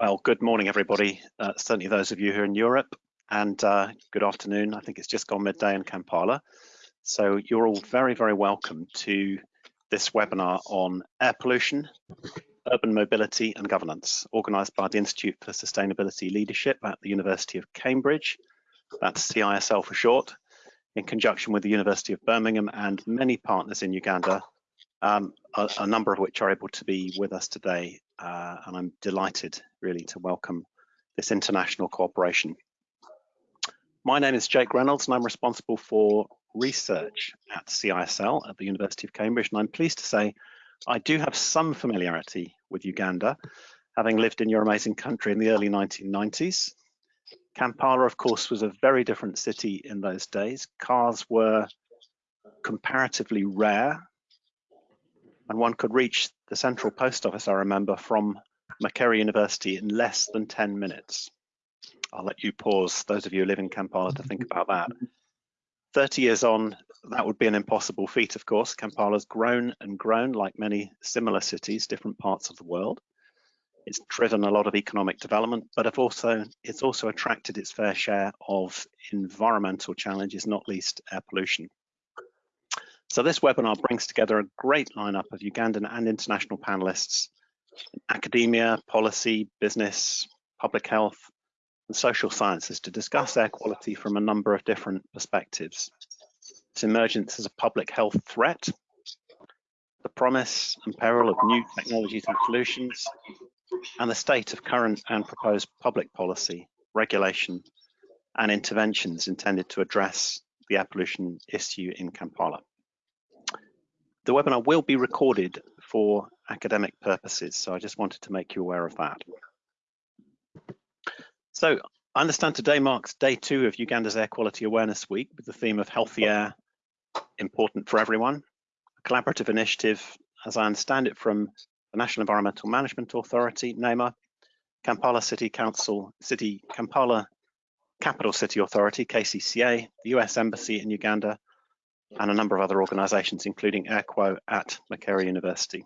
Well, good morning, everybody. Uh, certainly those of you who are in Europe, and uh, good afternoon. I think it's just gone midday in Kampala. So you're all very, very welcome to this webinar on air pollution, urban mobility and governance, organised by the Institute for Sustainability Leadership at the University of Cambridge, that's CISL for short, in conjunction with the University of Birmingham and many partners in Uganda, um, a, a, number of which are able to be with us today uh, and I'm delighted really to welcome this international cooperation. My name is Jake Reynolds and I'm responsible for research at CISL at the University of Cambridge and I'm pleased to say I do have some familiarity with Uganda, having lived in your amazing country in the early 1990s. Kampala, of course, was a very different city in those days. Cars were comparatively rare and one could reach the central post office, I remember, from Makerere University in less than 10 minutes. I'll let you pause, those of you who live in Kampala, to think about that. 30 years on, that would be an impossible feat, of course. Kampala's grown and grown like many similar cities, different parts of the world. It's driven a lot of economic development, but also it's also attracted its fair share of environmental challenges, not least air pollution. So this webinar brings together a great lineup of Ugandan and international panelists academia, policy, business, public health, and social sciences to discuss air quality from a number of different perspectives. Its emergence as a public health threat, the promise and peril of new technologies and solutions, and the state of current and proposed public policy, regulation, and interventions intended to address the air pollution issue in Kampala. The webinar will be recorded for academic purposes, so I just wanted to make you aware of that. So I understand today marks day two of Uganda's Air Quality Awareness Week with the theme of healthy air, important for everyone, a collaborative initiative, as I understand it, from the National Environmental Management Authority, NEMA, Kampala City Council, City Kampala Capital City Authority, KCCA, the US Embassy in Uganda, and a number of other organisations, including AirQo at Makerere University.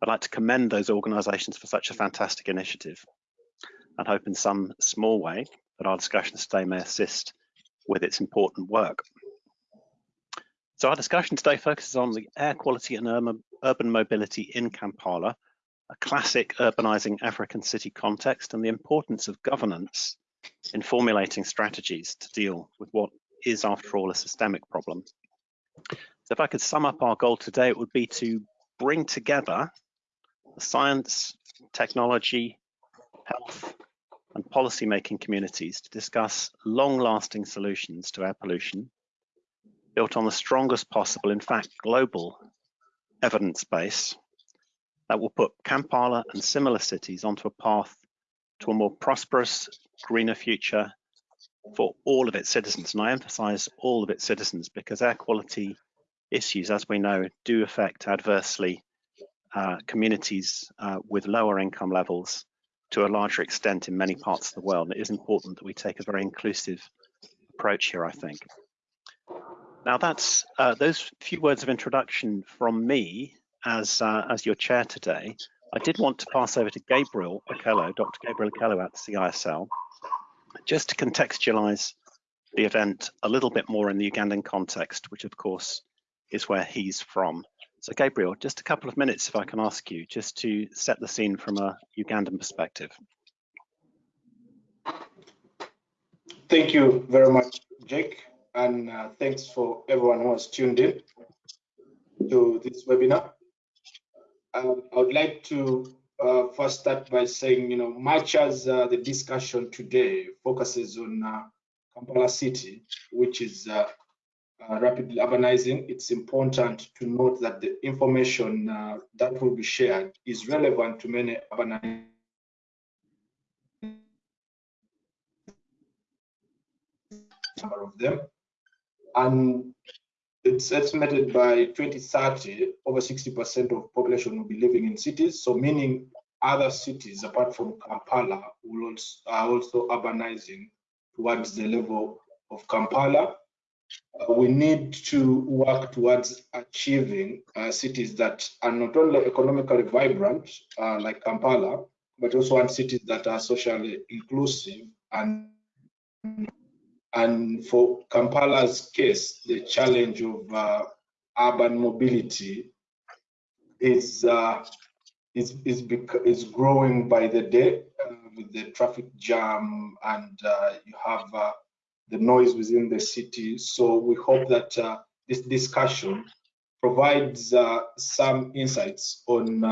I'd like to commend those organisations for such a fantastic initiative and hope in some small way that our discussions today may assist with its important work. So our discussion today focuses on the air quality and urban mobility in Kampala, a classic urbanising African city context and the importance of governance in formulating strategies to deal with what is, after all, a systemic problem. So if I could sum up our goal today, it would be to bring together science, technology, health, and policymaking communities to discuss long-lasting solutions to air pollution built on the strongest possible, in fact, global evidence base that will put Kampala and similar cities onto a path to a more prosperous, greener future for all of its citizens. And I emphasize all of its citizens because air quality issues, as we know, do affect adversely uh, communities uh, with lower income levels to a larger extent in many parts of the world. And it is important that we take a very inclusive approach here, I think. Now that's uh, those few words of introduction from me as uh, as your chair today. I did want to pass over to Gabriel Okello, Dr. Gabriel Okello at CISL, just to contextualize the event a little bit more in the Ugandan context, which of course is where he's from. So Gabriel, just a couple of minutes if I can ask you, just to set the scene from a Ugandan perspective. Thank you very much, Jake, and uh, thanks for everyone who has tuned in to this webinar. Um, I would like to uh, first start by saying, you know, much as uh, the discussion today focuses on uh, Kampala City, which is uh, rapidly urbanizing, it's important to note that the information uh, that will be shared is relevant to many urbanized number of them. And it's estimated by 2030, over 60% of population will be living in cities. So meaning other cities apart from Kampala will also, are also urbanizing towards the level of Kampala. Uh, we need to work towards achieving uh, cities that are not only economically vibrant, uh, like Kampala, but also want cities that are socially inclusive and and for Kampala's case, the challenge of uh, urban mobility is uh, is is, is growing by the day uh, with the traffic jam and you have the noise within the city. So we hope that uh, this discussion provides some insights on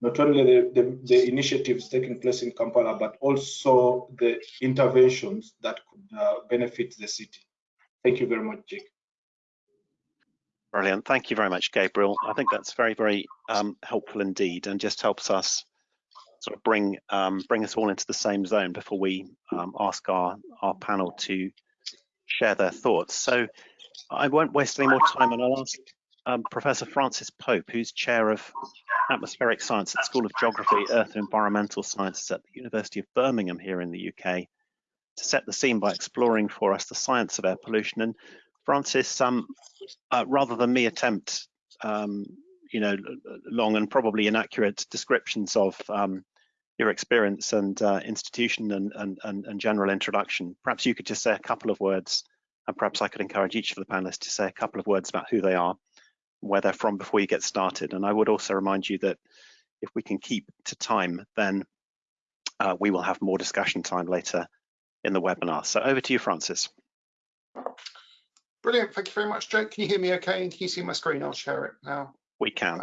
not only the, the, the, initiatives taking place in Kampala, but also the interventions that could uh, benefit the city. Thank you very much, Jake. Brilliant. Thank you very much, Gabriel. I think that's very, very um, helpful indeed, and just helps us sort of bring um, bring us all into the same zone before we um, ask our our panel to share their thoughts. So I won't waste any more time, and I'll ask um, Professor Francis Pope, who's chair of atmospheric science at the School of Geography, Earth and Environmental Sciences at the University of Birmingham here in the UK, to set the scene by exploring for us the science of air pollution. And Francis, um, uh, rather than me attempt, um, you know, long and probably inaccurate descriptions of um, your experience and uh, institution and, and, and, and general introduction, perhaps you could just say a couple of words, and perhaps I could encourage each of the panelists to say a couple of words about who they are where they're from before you get started. And I would also remind you that if we can keep to time, then uh, we will have more discussion time later in the webinar. So over to you, Francis. Brilliant. Thank you very much, Jake. Can you hear me okay? Can you see my screen? I'll share it now. We can.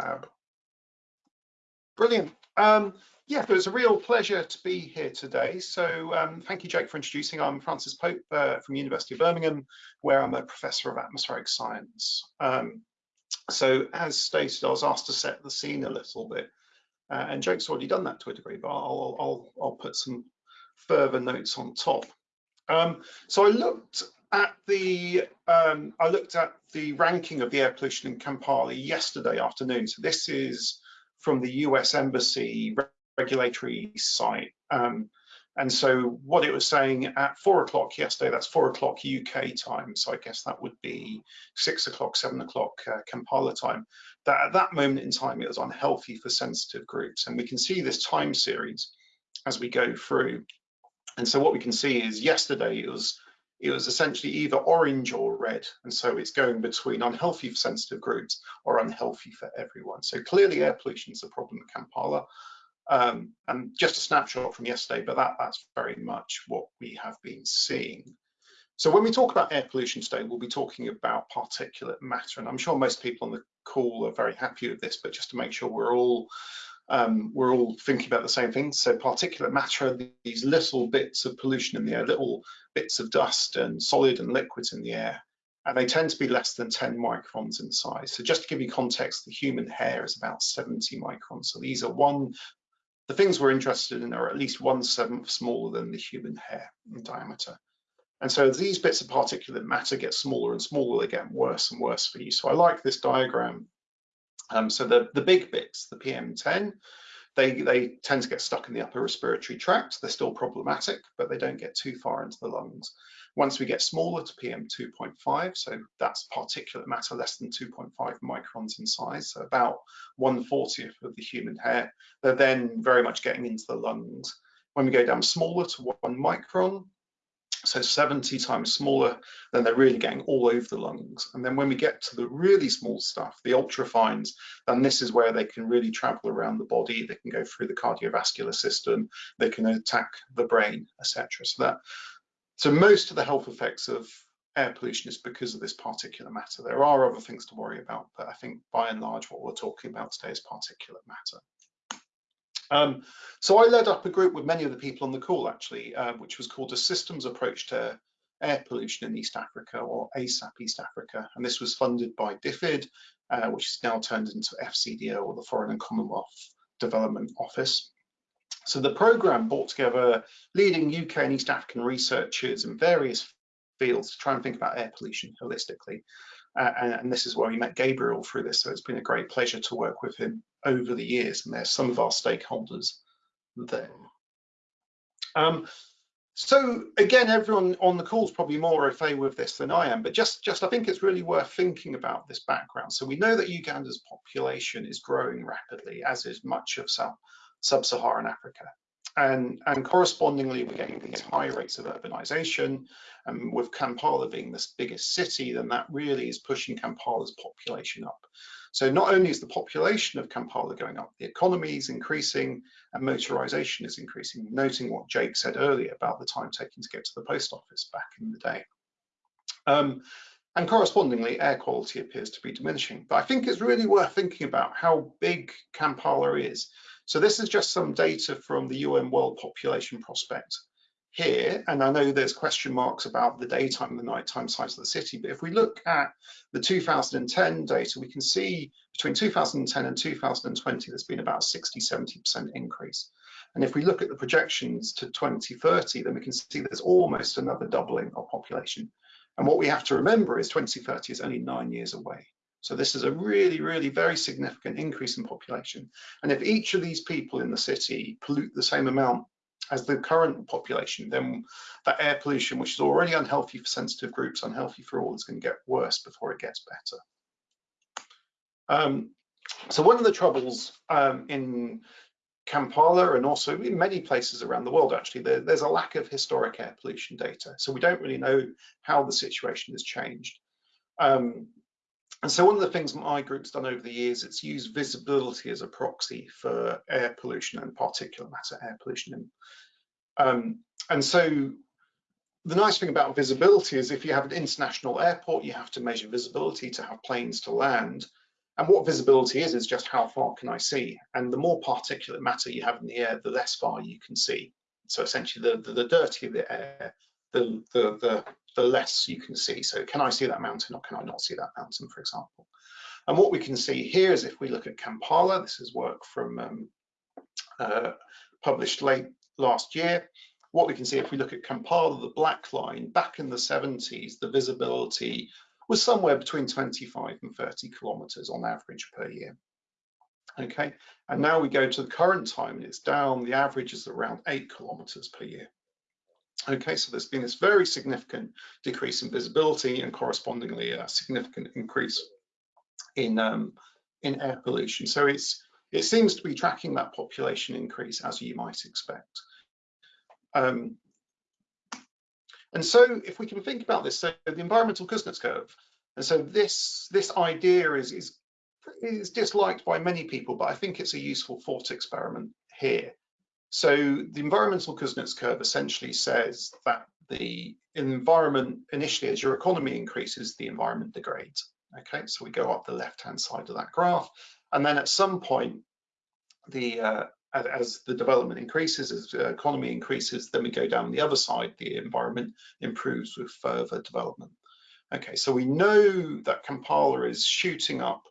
Brilliant. Um, yeah, it was a real pleasure to be here today. So um, thank you, Jake, for introducing. I'm Francis Pope uh, from University of Birmingham, where I'm a professor of atmospheric science. Um, so as stated, I was asked to set the scene a little bit, uh, and Jake's already done that to a degree, but I'll, I'll, I'll put some further notes on top. Um, so I looked at the um, I looked at the ranking of the air pollution in Kampala yesterday afternoon. So this is from the US Embassy regulatory site. Um, and so what it was saying at four o'clock yesterday, that's four o'clock UK time. So I guess that would be six o'clock, seven o'clock uh, Kampala time. That at that moment in time, it was unhealthy for sensitive groups. And we can see this time series as we go through. And so what we can see is yesterday it was it was essentially either orange or red. And so it's going between unhealthy for sensitive groups or unhealthy for everyone. So clearly air pollution is a problem at Kampala. Um, and just a snapshot from yesterday, but that, that's very much what we have been seeing. So when we talk about air pollution today, we'll be talking about particulate matter. And I'm sure most people on the call are very happy with this, but just to make sure we're all um, we're all thinking about the same thing. So particulate matter these little bits of pollution in the air, little bits of dust and solid and liquids in the air. And they tend to be less than 10 microns in size. So just to give you context, the human hair is about 70 microns. So these are one the things we're interested in are at least one seventh smaller than the human hair in diameter. And so these bits of particulate matter get smaller and smaller, they get worse and worse for you. So I like this diagram. Um, so the, the big bits, the PM10, they, they tend to get stuck in the upper respiratory tract. They're still problematic, but they don't get too far into the lungs. Once we get smaller to PM 2.5, so that's particulate matter less than 2.5 microns in size, so about 140th of the human hair, they're then very much getting into the lungs. When we go down smaller to one micron, so 70 times smaller, then they're really getting all over the lungs. And then when we get to the really small stuff, the ultrafines, then this is where they can really travel around the body. They can go through the cardiovascular system, they can attack the brain, etc. So that so most of the health effects of air pollution is because of this particulate matter. There are other things to worry about, but I think by and large what we're talking about today is particulate matter. Um, so I led up a group with many of the people on the call actually, uh, which was called a systems approach to air pollution in East Africa or ASAP East Africa. And this was funded by DFID, uh, which is now turned into FCDO or the Foreign and Commonwealth Development Office. So the program brought together leading UK and East African researchers in various fields to try and think about air pollution holistically. Uh, and, and, this is where we met Gabriel through this. So it's been a great pleasure to work with him over the years. And there's some of our stakeholders there. Um, so again, everyone on the call is probably more au fait with this than I am, but just, just I think it's really worth thinking about this background. So we know that Uganda's population is growing rapidly, as is much of sub-Saharan Africa. And, and correspondingly, we're getting these high rates of urbanization. And with Kampala being the biggest city, then that really is pushing Kampala's population up. So not only is the population of Kampala going up, the economy is increasing and motorization is increasing, noting what Jake said earlier about the time taken to get to the post office back in the day. Um, and correspondingly, air quality appears to be diminishing. But I think it's really worth thinking about how big Kampala is. So this is just some data from the UN World Population Prospect here, and I know there's question marks about the daytime and the nighttime size of the city, but if we look at the 2010 data, we can see between 2010 and 2020, there's been about 60, 70% increase. And if we look at the projections to 2030, then we can see there's almost another doubling of population. And what we have to remember is 2030 is only nine years away. So this is a really, really very significant increase in population. And if each of these people in the city pollute the same amount as the current population, then that air pollution, which is already unhealthy for sensitive groups, unhealthy for all, is going to get worse before it gets better. Um, so one of the troubles um, in Kampala and also in many places around the world, actually, there, there's a lack of historic air pollution data. So we don't really know how the situation has changed. Um, and so one of the things my group's done over the years, it's used visibility as a proxy for air pollution and particulate matter air pollution. Um, and so the nice thing about visibility is if you have an international airport, you have to measure visibility to have planes to land. And what visibility is, is just how far can I see? And the more particulate matter you have in the air, the less far you can see. So essentially the, the, the dirtier the air, the, the, the, the less you can see. So can I see that mountain or can I not see that mountain, for example? And what we can see here is if we look at Kampala, this is work from um, uh, published late last year. What we can see if we look at Kampala, the black line, back in the 70s, the visibility was somewhere between 25 and 30 kilometers on average per year. Okay, and now we go to the current time and it's down, the average is around eight kilometers per year. Okay, so there's been this very significant decrease in visibility and correspondingly a significant increase in um, in air pollution. So it's it seems to be tracking that population increase as you might expect. Um, and so if we can think about this, so the environmental Kuznets curve, and so this this idea is is is disliked by many people, but I think it's a useful thought experiment here. So the environmental Kuznets curve essentially says that the environment initially, as your economy increases, the environment degrades. Okay, so we go up the left-hand side of that graph, and then at some point, the uh, as the development increases, as the economy increases, then we go down the other side, the environment improves with further development. Okay, so we know that Kampala is shooting up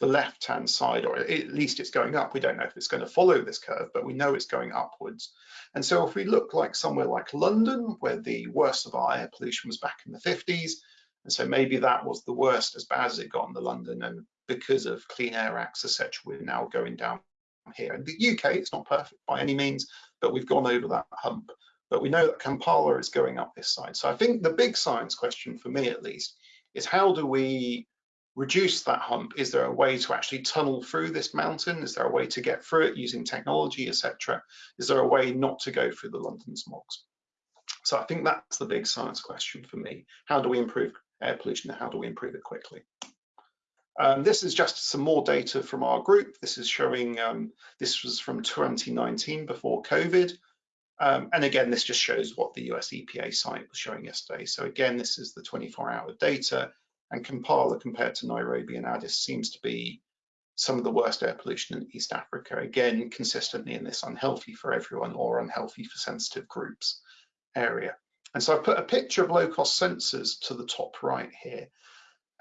the left-hand side, or at least it's going up. We don't know if it's going to follow this curve, but we know it's going upwards. And so if we look like somewhere like London, where the worst of our air pollution was back in the 50s, and so maybe that was the worst as bad as it got in the London, and because of Clean Air Acts, etc., we're now going down here. In the UK, it's not perfect by any means, but we've gone over that hump. But we know that Kampala is going up this side. So I think the big science question for me at least is how do we reduce that hump? Is there a way to actually tunnel through this mountain? Is there a way to get through it using technology, etc.? Is there a way not to go through the London smogs? So I think that's the big science question for me. How do we improve air pollution and how do we improve it quickly? Um, this is just some more data from our group. This is showing, um, this was from 2019 before COVID. Um, and again, this just shows what the US EPA site was showing yesterday. So again, this is the 24 hour data and Kampala compared to Nairobi and Addis seems to be some of the worst air pollution in East Africa. Again, consistently in this unhealthy for everyone or unhealthy for sensitive groups area. And so I've put a picture of low cost sensors to the top right here.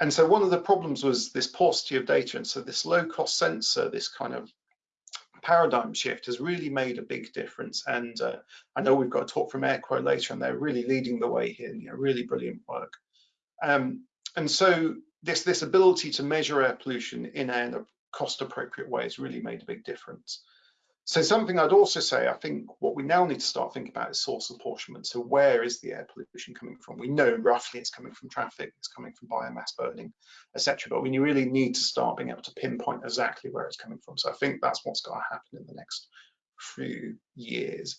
And so one of the problems was this paucity of data. And so this low cost sensor, this kind of paradigm shift has really made a big difference. And uh, I know we've got a talk from AirQo later and they're really leading the way here, you know, really brilliant work. Um, and so this, this ability to measure air pollution in a cost appropriate way has really made a big difference. So something I'd also say, I think what we now need to start thinking about is source apportionment. So where is the air pollution coming from? We know roughly it's coming from traffic, it's coming from biomass burning, etc. But we really need to start being able to pinpoint exactly where it's coming from. So I think that's what's going to happen in the next few years.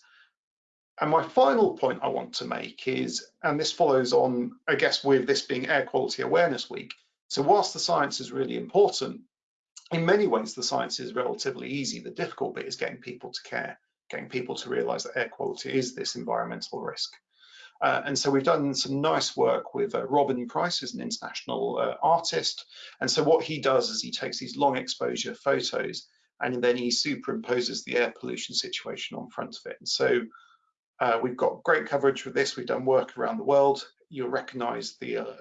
And my final point I want to make is, and this follows on, I guess, with this being Air Quality Awareness Week. So whilst the science is really important, in many ways, the science is relatively easy. The difficult bit is getting people to care, getting people to realize that air quality is this environmental risk. Uh, and so we've done some nice work with uh, Robin Price, who's an international uh, artist. And so what he does is he takes these long exposure photos and then he superimposes the air pollution situation on front of it. And so uh, we've got great coverage with this. We've done work around the world. You'll recognize the, uh,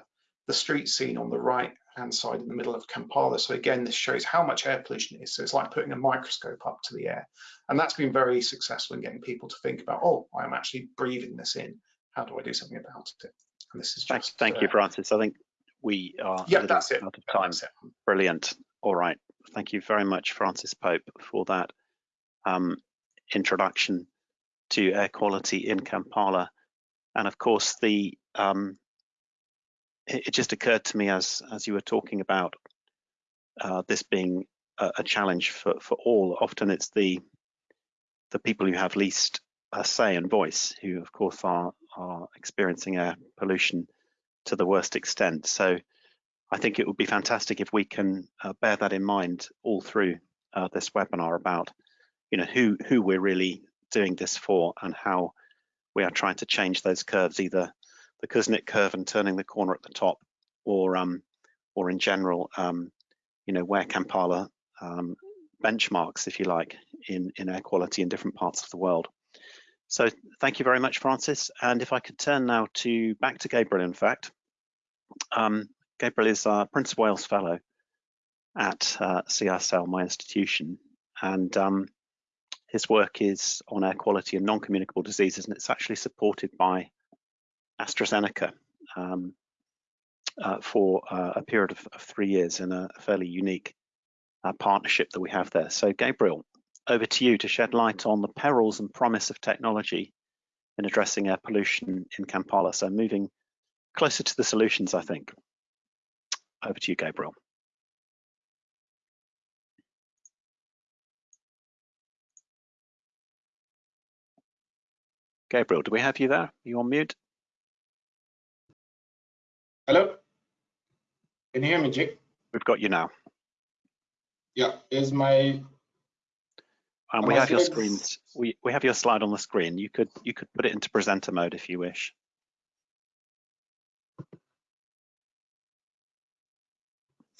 the street scene on the right hand side in the middle of Kampala. So again, this shows how much air pollution is. So it's like putting a microscope up to the air. And that's been very successful in getting people to think about, oh, I'm actually breathing this in. How do I do something about it? And this is just, thank, thank uh, you, Francis. I think we are yeah, that's it. out of time. Brilliant. All right. Thank you very much, Francis Pope, for that um, introduction to air quality in Kampala. And of course, the um, it, just occurred to me as as you were talking about uh, this being a, a, challenge for for all. Often it's the the people who have least uh, say and voice who, of course, are are experiencing air pollution to the worst extent. So I think it would be fantastic if we can uh, bear that in mind all through uh, this webinar about, you know, who who we're really doing this for and how we are trying to change those curves, either the Kuznets curve and turning the corner at the top, or um, or in general, um, you know, where Kampala um, benchmarks, if you like, in in air quality in different parts of the world. So thank you very much, Francis. And if I could turn now to back to Gabriel, in fact. Um, Gabriel is a Prince of Wales Fellow at uh, CSL, my institution, and um, his work is on air quality and non-communicable diseases, and it's actually supported by AstraZeneca um, uh, for uh, a period of, of, three years in a fairly unique uh, partnership that we have there. So Gabriel, over to you to shed light on the perils and promise of technology in addressing air pollution in Kampala. So moving closer to the solutions, I think. Over to you, Gabriel. Gabriel, do we have you there? Are you on mute? Hello? Can you hear me, Jake? We've got you now. Yeah, is my and we have your screens. We we have your slide on the screen. You could you could put it into presenter mode if you wish.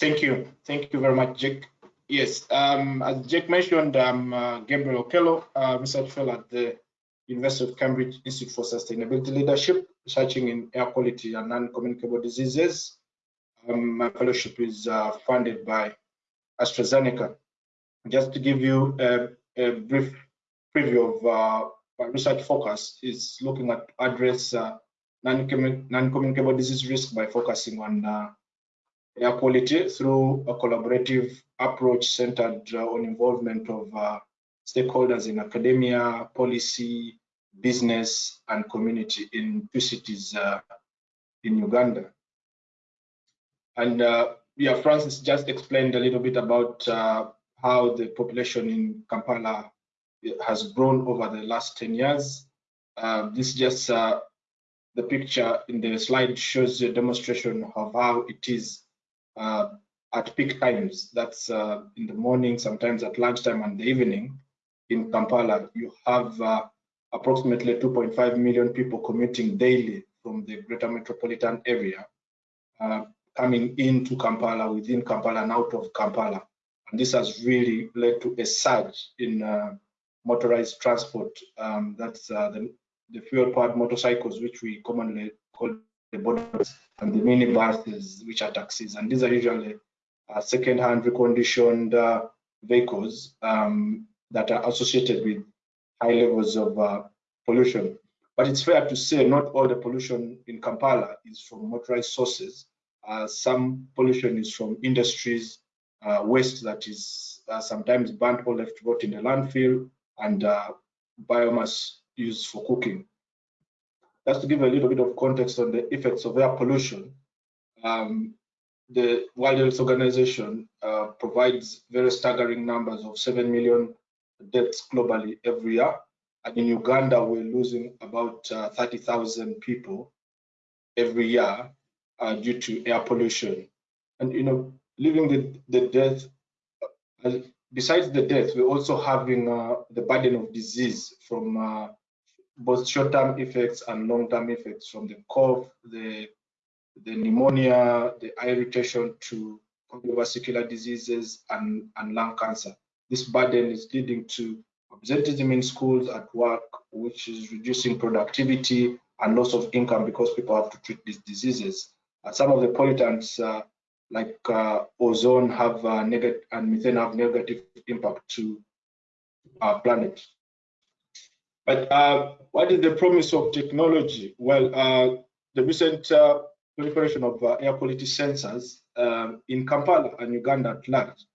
Thank you. Thank you very much, Jake. Yes, um, as Jake mentioned, I'm uh, Gabriel Okello, uh, research fellow at the University of Cambridge Institute for Sustainability Leadership, researching in air quality and non-communicable diseases. Um, my fellowship is uh, funded by AstraZeneca. Just to give you a, a brief preview of uh, my research focus is looking at address uh, non-communicable disease risk by focusing on uh, air quality through a collaborative approach centered uh, on involvement of uh, stakeholders in academia, policy, business and community in two cities uh, in Uganda. And uh, yeah, Francis just explained a little bit about uh, how the population in Kampala has grown over the last 10 years. Uh, this just uh, the picture in the slide shows a demonstration of how it is uh, at peak times. That's in the morning, sometimes at lunchtime and the evening in Kampala. You have approximately 2.5 million people commuting daily from the greater metropolitan area, uh, coming into Kampala, within Kampala and out of Kampala. And this has really led to a surge in uh, motorized transport. Um, that's uh, the, the fuel-powered motorcycles, which we commonly call the bodas, and the minibuses, which are taxis. And these are usually uh, second-hand reconditioned uh, vehicles um, that are associated with high levels of uh, pollution. But it's fair to say not all the pollution in Kampala is from motorized sources. Uh, some pollution is from industries, uh, waste that is uh, sometimes burnt or left rot in the landfill. and uh, biomass used for cooking. Just to give a little bit of context on the effects of air pollution, um, the World Health Organization uh, provides very staggering numbers of 7 million deaths globally every year. And in Uganda, we're losing about uh, 30,000 people every year uh, due to air pollution. And, you know, living the, the death, uh, besides the death, we're also having uh, the burden of disease from uh, both short-term effects and long-term effects from the cough, the the pneumonia, the irritation to cardiovascular diseases and, and lung cancer. This burden is leading to absenteeism in schools, at work, which is reducing productivity and loss of income because people have to treat these diseases. Uh, some of the pollutants uh, like uh, ozone have negative and methane have negative impact to our planet. But uh, what is the promise of technology? Well, uh, the recent uh, proliferation of uh, air quality sensors um, in Kampala and Uganda at large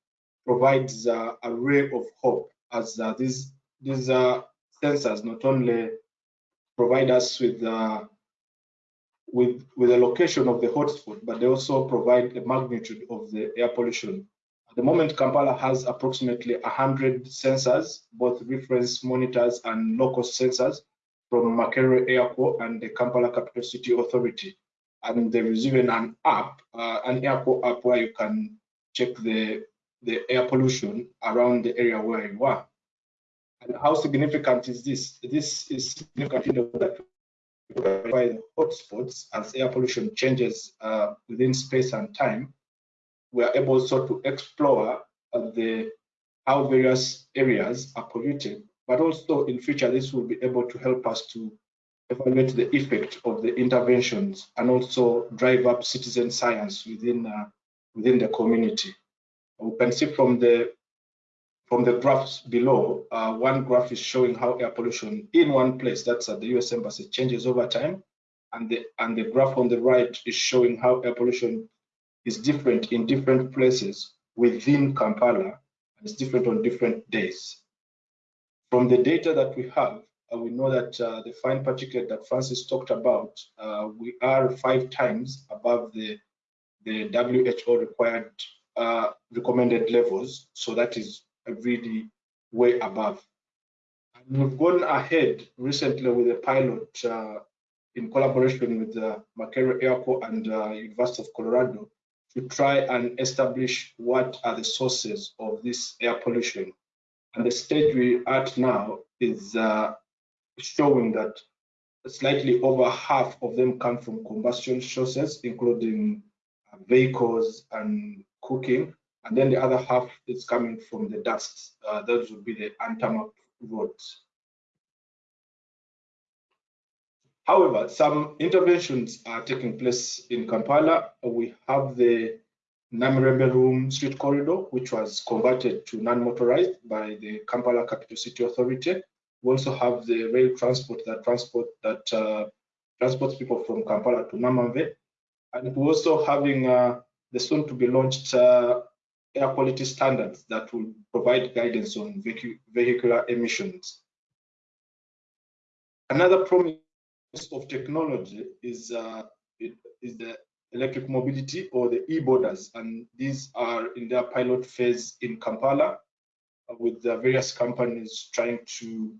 provides uh, a ray of hope as uh, these these sensors not only provide us with with with the location of the hotspot, but they also provide the magnitude of the air pollution. At the moment, Kampala has approximately 100 sensors, both reference monitors and local sensors from Makerere AirQo and the Kampala Capital City Authority and there is even an app, uh, an AirQo app where you can check the the air pollution around the area where you are. And how significant is this? This is significant in that by the hotspots as air pollution changes uh, within space and time. We are able also to explore uh, the how various areas are polluted, but also in future this will be able to help us to evaluate the effect of the interventions and also drive up citizen science within uh, within the community. We can see from the from the graphs below, uh, one graph is showing how air pollution in one place, that's at the US Embassy, changes over time. And the, and the graph on the right is showing how air pollution is different in different places within Kampala, and it's different on different days. From the data that we have, uh, we know that uh, the fine particulate that Francis talked about, uh, we are five times above the, the WHO required recommended levels. So that is really way above. And we've gone ahead recently with a pilot uh, in collaboration with the Makerere AirQo and uh, University of Colorado to try and establish what are the sources of this air pollution. And the stage we're at now is uh, showing that slightly over half of them come from combustion sources, including uh, vehicles and cooking. And then the other half is coming from the dust. Uh, those would be the untarmac roads. However, some interventions are taking place in Kampala. We have the Namirembe Room Street Corridor, which was converted to non-motorized by the Kampala Capital City Authority. We also have the rail transport that transport that uh, transports people from Kampala to Namanve, and we're also having uh, the soon to be launched uh, air quality standards that will provide guidance on vehicular emissions. Another promise of technology is uh, is the electric mobility or the e-bodas, and these are in their pilot phase in Kampala, uh, with the various companies trying to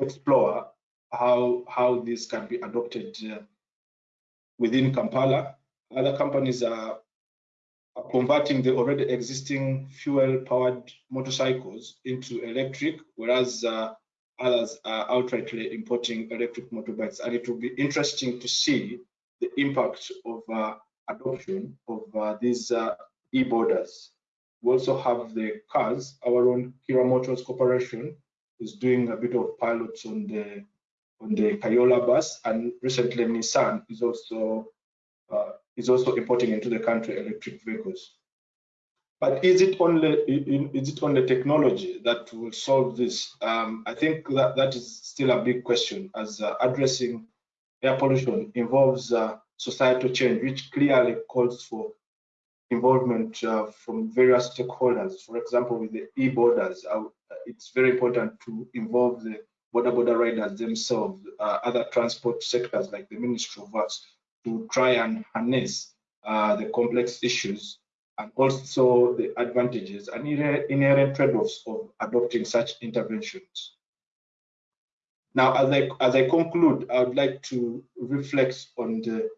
explore how how this can be adopted uh, within Kampala. Other companies are converting the already existing fuel-powered motorcycles into electric, whereas uh, others are outrightly importing electric motorbikes. And it will be interesting to see the impact of uh, adoption of uh, these uh, e-bodas. We also have the cars, our own Kiira Motors Corporation is doing a bit of pilots on the on the Kayoola bus, and recently Nissan is also is also importing into the country electric vehicles. But is it only is it only technology that will solve this? Um, I think that that is still a big question, as uh, addressing air pollution involves uh, societal change, which clearly calls for involvement uh, from various stakeholders. For example, with the e-bodas, uh, it's very important to involve the boda boda riders themselves, uh, other transport sectors like the Ministry of Works, to try and harness uh, the complex issues and also the advantages and inherent trade-offs of adopting such interventions. Now, as I, as I conclude, I would like to reflect on the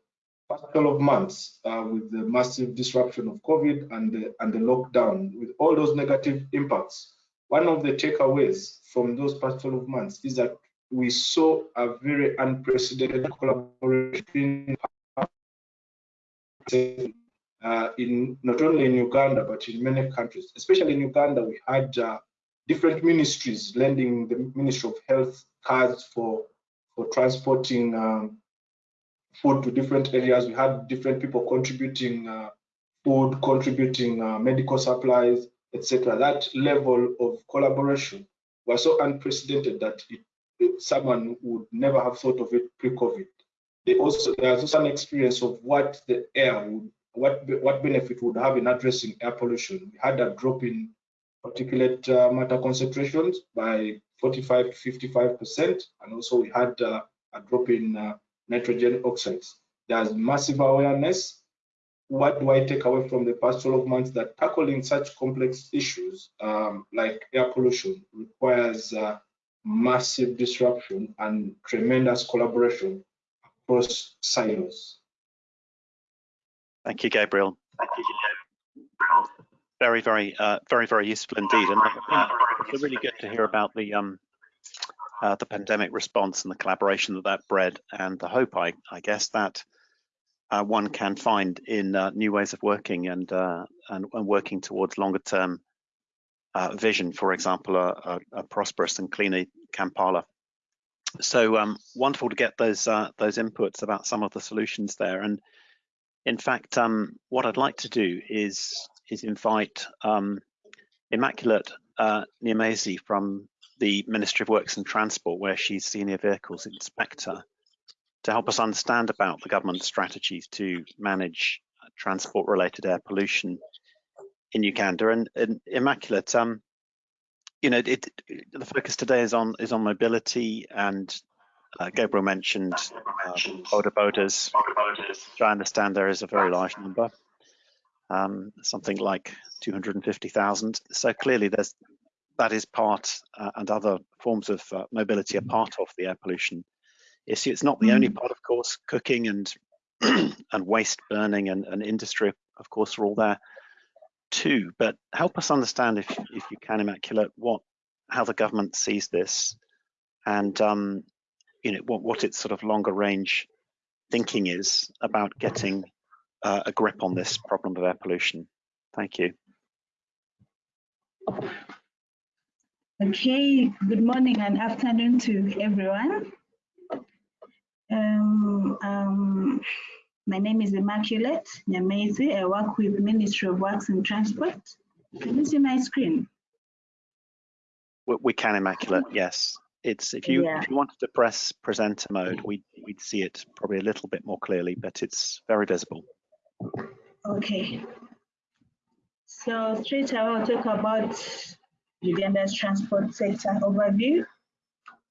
past couple of months uh, with the massive disruption of COVID and the, and the lockdown, with all those negative impacts. One of the takeaways from those past 12 months is that we saw a very unprecedented collaboration uh, in not only in Uganda but in many countries, especially in Uganda, we had uh, different ministries lending the Ministry of Health cars for for transporting um, food to different areas. We had different people contributing uh, food, contributing uh, medical supplies, etc. That level of collaboration was so unprecedented that it, someone would never have thought of it pre-COVID. They also there's also an experience of what the air would, what what benefit would have in addressing air pollution. We had a drop in particulate uh, matter concentrations by 45 to 55 percent, and also we had uh, a drop in uh, nitrogen oxides. There's massive awareness. What do I take away from the past 12 months? That tackling such complex issues um, like air pollution requires uh, massive disruption and tremendous collaboration across silos. Thank you, Gabriel. Thank you. Very, very, uh, very, very useful indeed. And it's really good to hear about the um, uh, the pandemic response and the collaboration that that bred and the hope, I, I guess, that uh, one can find in uh, new ways of working and, uh, and, and working towards longer term uh, vision, for example, a, a, a, prosperous and cleaner Kampala. So um, wonderful to get those uh, those inputs about some of the solutions there. And in fact, um, what I'd like to do is is invite um, Immaculate uh, from the Ministry of Works and Transport, where she's Senior Vehicles Inspector, to help us understand about the government's strategies to manage transport-related air pollution in Uganda. And, and Immaculate, um, you know, it, it, the focus today is on is on mobility, and uh, Gabriel mentioned uh, boda bodas, which I understand there is a very large number, um, something like 250,000. So clearly, there's that is part, uh, and other forms of uh, mobility are part of the air pollution issue. It's not the mm. only part, of course. Cooking and and waste burning and, and industry, of course, are all there too. But help us understand, if if you can, Immaculate, what how the government sees this, and um, you know what what its sort of longer range thinking is about getting uh, a grip on this problem of air pollution. Thank you. Okay, good morning and afternoon to everyone. Um, um, my name is Immaculate Nyamwezi. I work with Ministry of Works and Transport. Can you see my screen? We can, Immaculate, yes. It's if you yeah. if you wanted to press presenter mode, we we'd see it probably a little bit more clearly, but it's very visible. Okay. So straight away, I'll talk about Uganda's transport sector overview.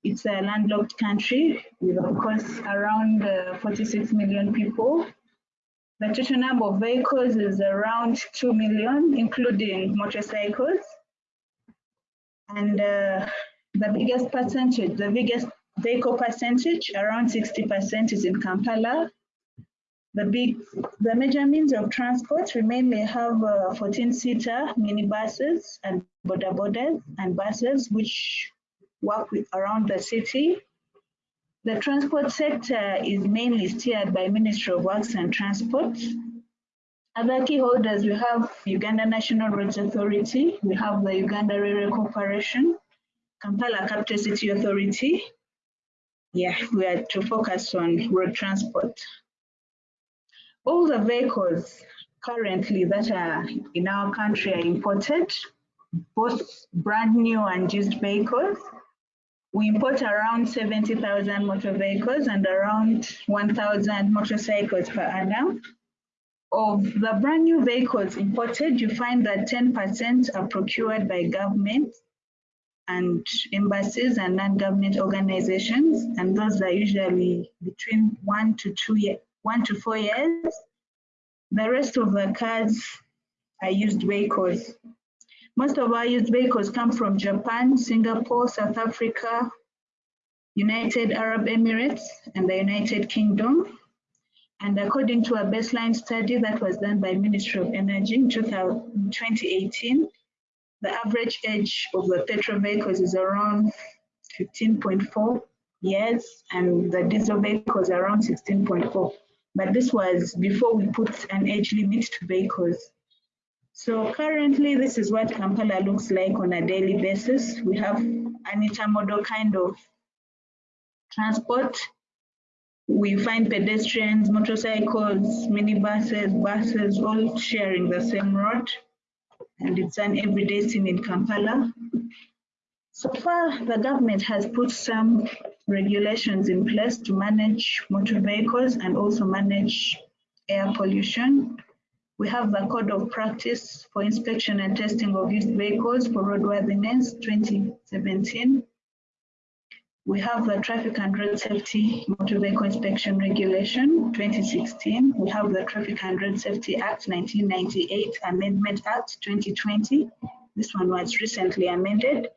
It's a landlocked country with, of course, around uh, 46 million people. The total number of vehicles is around 2 million, including motorcycles. And uh, the biggest percentage, the biggest vehicle percentage, around 60% is in Kampala, the big, the major means of transport, we mainly have 14-seater uh, minibuses and boda and buses, which work with around the city. The transport sector is mainly steered by Ministry of Works and Transport. Other key holders, we have Uganda National Roads Authority, we have the Uganda Railway Corporation, Kampala Capital City Authority. Yeah, we are to focus on road transport. All the vehicles currently that are in our country are imported, both brand new and used vehicles. We import around 70,000 motor vehicles and around 1,000 motorcycles per annum. Of the brand new vehicles imported, you find that 10% are procured by government and embassies and non-government organizations, and those are usually between one to two year, one to four years. The rest of the cars are used vehicles. Most of our used vehicles come from Japan, Singapore, South Africa, United Arab Emirates, and the United Kingdom. And according to a baseline study that was done by Ministry of Energy in 2018, the average age of the petrol vehicles is around 15.4 years and the diesel vehicles around 16.4. But this was before we put an age limit to vehicles. So currently, this is what Kampala looks like on a daily basis. We have an intermodal kind of transport we find pedestrians, motorcycles, minibuses, buses, all sharing the same road. And it's an everyday scene in Kampala. So far, the government has put some regulations in place to manage motor vehicles and also manage air pollution. We have the Code of Practice for Inspection and Testing of Used Vehicles for Roadworthiness 2017. We have the Traffic and Road Safety Motor Vehicle Inspection Regulation 2016. We have the Traffic and Road Safety Act 1998 Amendment Act 2020. This one was recently amended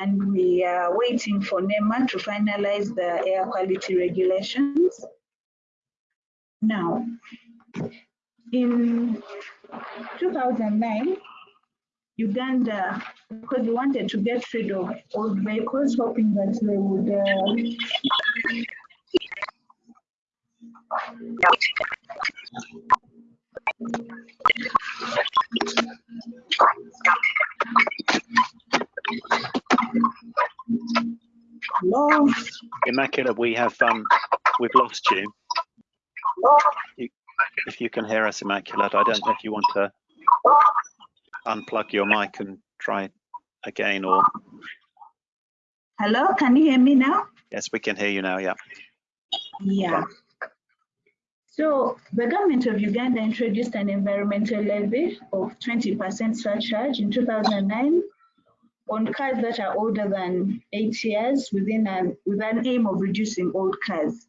and we are waiting for NEMA to finalize the air quality regulations. Now, in 2009, Uganda, because they wanted to get rid of old vehicles, hoping that they would uh, Hello. Immaculate, we have um, we've lost you. you. If you can hear us, Immaculate, I don't know if you want to unplug your mic and try again or hello can you hear me now? Yes we can hear you now yeah. Yeah. So the government of Uganda introduced an environmental levy of 20% surcharge in 2009 on cars that are older than eight years within an, with an aim of reducing old cars.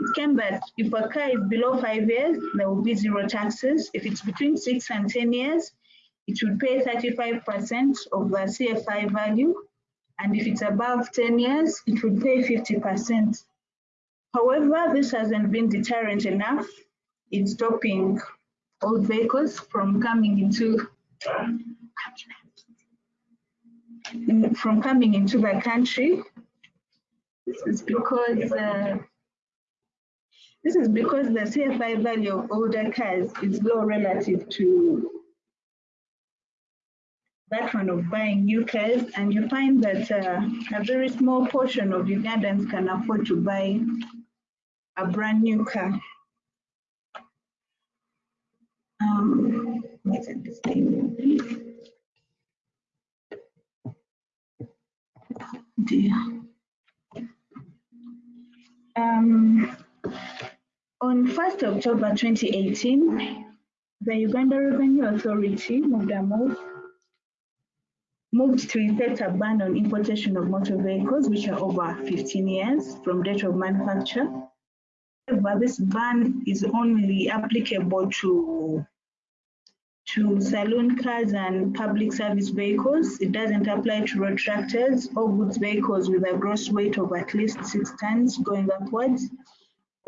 It came that if a car is below five years, there will be zero taxes. If it's between six and 10 years, it will pay 35% of the CFI value. And if it's above 10 years, it will pay 50%. However, this hasn't been deterrent enough in stopping old vehicles from coming into in, from coming into the country. This is because uh, this is because the CFI value of older cars is low relative to that one of buying new cars, and you find that uh, a very small portion of Ugandans can afford to buy a brand new car. Um, what's it thing? Dear. Um, on 1st October 2018, the Uganda Revenue Authority move moved to effect a ban on importation of motor vehicles which are over 15 years from date of manufacture. However, this ban is only applicable to to saloon cars and public service vehicles. It doesn't apply to road tractors or goods vehicles with a gross weight of at least six tons going upwards,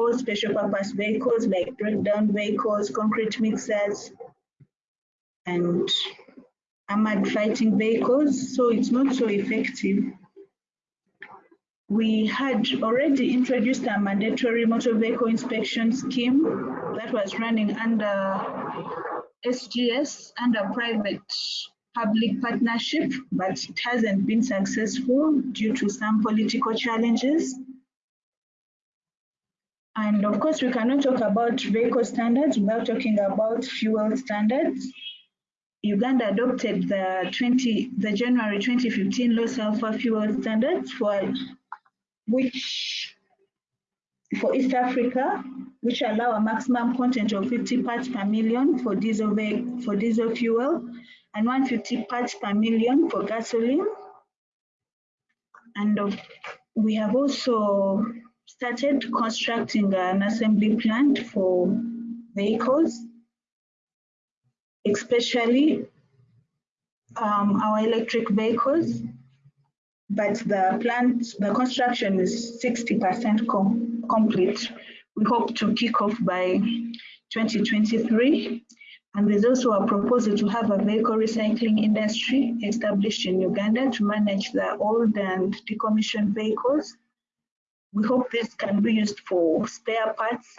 or special purpose vehicles like breakdown vehicles, concrete mixers, and armored fighting vehicles, so it's not so effective. We had already introduced a mandatory motor vehicle inspection scheme that was running under SGS, under private public partnership, but it hasn't been successful due to some political challenges. And of course, we cannot talk about vehicle standards without talking about fuel standards. Uganda adopted the 20 the January 2015 low sulfur fuel standards for which for East Africa, which allow a maximum content of 50 parts per million for diesel for diesel fuel and 150 parts per million for gasoline. And uh, we have also started constructing an assembly plant for vehicles, especially um, our electric vehicles. But the plant, the construction is 60% com complete. We hope to kick off by 2023. And there's also a proposal to have a vehicle recycling industry established in Uganda to manage the old and decommissioned vehicles. We hope this can be used for spare parts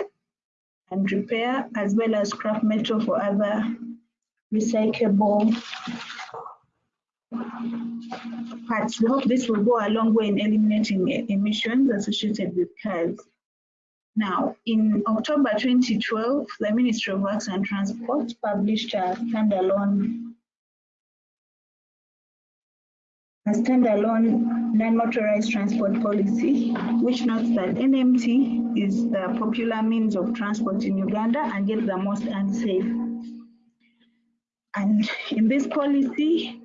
and repair, as well as scrap metal for other recyclable parts. We hope this will go a long way in eliminating emissions associated with cars. Now, in October 2012, the Ministry of Works and Transport published a standalone a standalone non-motorized transport policy, which notes that NMT is the popular means of transport in Uganda and yet the most unsafe. And in this policy,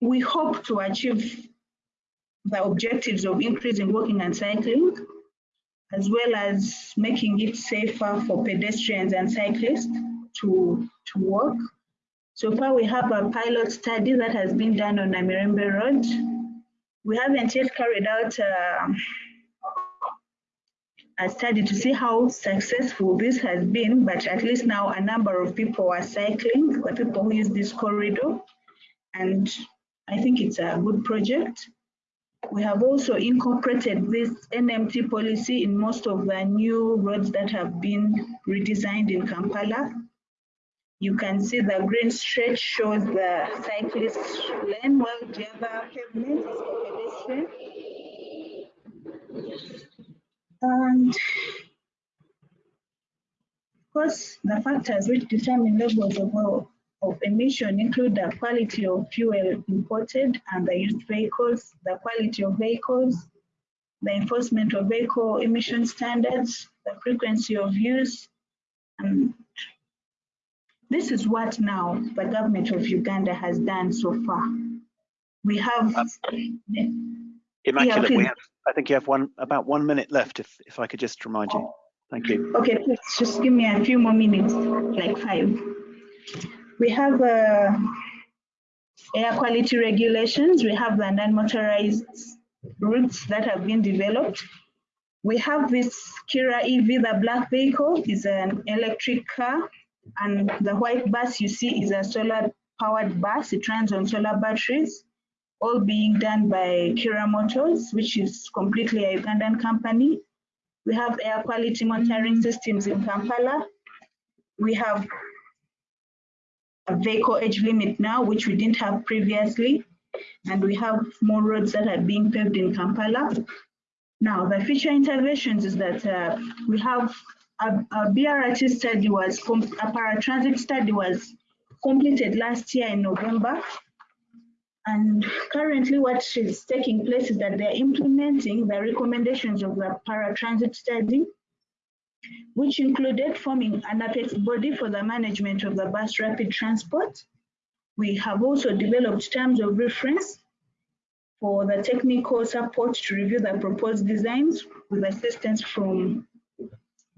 we hope to achieve the objectives of increasing walking and cycling, as well as making it safer for pedestrians and cyclists to, to walk. So far, we have a pilot study that has been done on Namirembe Road. We haven't yet carried out a, a study to see how successful this has been, but at least now a number of people are cycling, the people who use this corridor, and I think it's a good project. We have also incorporated this NMT policy in most of the new roads that have been redesigned in Kampala. You can see the green stretch shows the cyclist lane, while the other pavement is pedestrian. And of course, the factors which determine levels of of emission include the quality of fuel imported and the used vehicles, the quality of vehicles, the enforcement of vehicle emission standards, the frequency of use. And this is what now the government of Uganda has done so far. We have... Immaculate, yeah, we have, I think you have one about one minute left, if, if I could just remind you. Thank you. Okay, please just give me a few more minutes, like five. We have uh, air quality regulations. We have the non-motorized routes that have been developed. We have this Kiira EV, the black vehicle is an electric car and the white bus you see is a solar powered bus. It runs on solar batteries, all being done by Kiira Motors, which is completely a Ugandan company. We have air quality monitoring systems in Kampala. We have a vehicle age limit now, which we didn't have previously. And we have more roads that are being paved in Kampala. Now, the future interventions is that uh, we have a, BRT study was, a paratransit study was completed last year in November. And currently what is taking place is that they're implementing the recommendations of the paratransit study which included forming an apex body for the management of the bus rapid transport. We have also developed terms of reference for the technical support to review the proposed designs with assistance from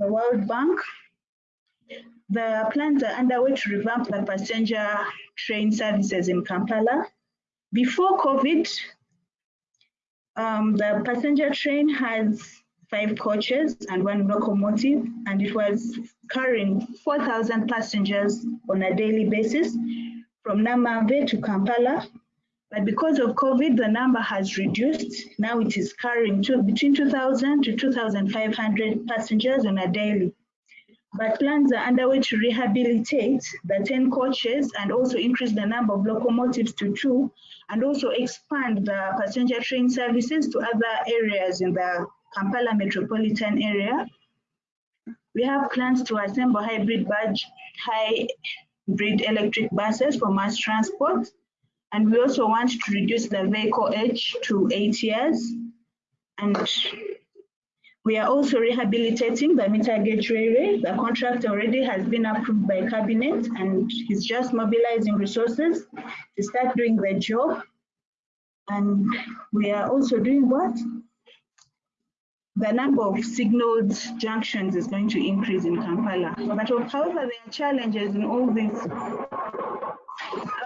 the World Bank. The plans are underway to revamp the passenger train services in Kampala. Before COVID, um, the passenger train has five coaches and one locomotive, and it was carrying 4,000 passengers on a daily basis from Namanve to Kampala. But because of COVID, the number has reduced. Now it is carrying two, between 2,000 to 2,500 passengers on a daily. But plans are underway to rehabilitate the 10 coaches and also increase the number of locomotives to two, and also expand the passenger train services to other areas in the Kampala metropolitan area. We have plans to assemble hybrid badge, hybrid electric buses for mass transport. And we also want to reduce the vehicle age to eight years. And we are also rehabilitating the meter gauge railway. The contract already has been approved by cabinet and he's just mobilizing resources to start doing the job. And we are also doing what? The number of signaled junctions is going to increase in Kampala. But however, there are challenges in all this.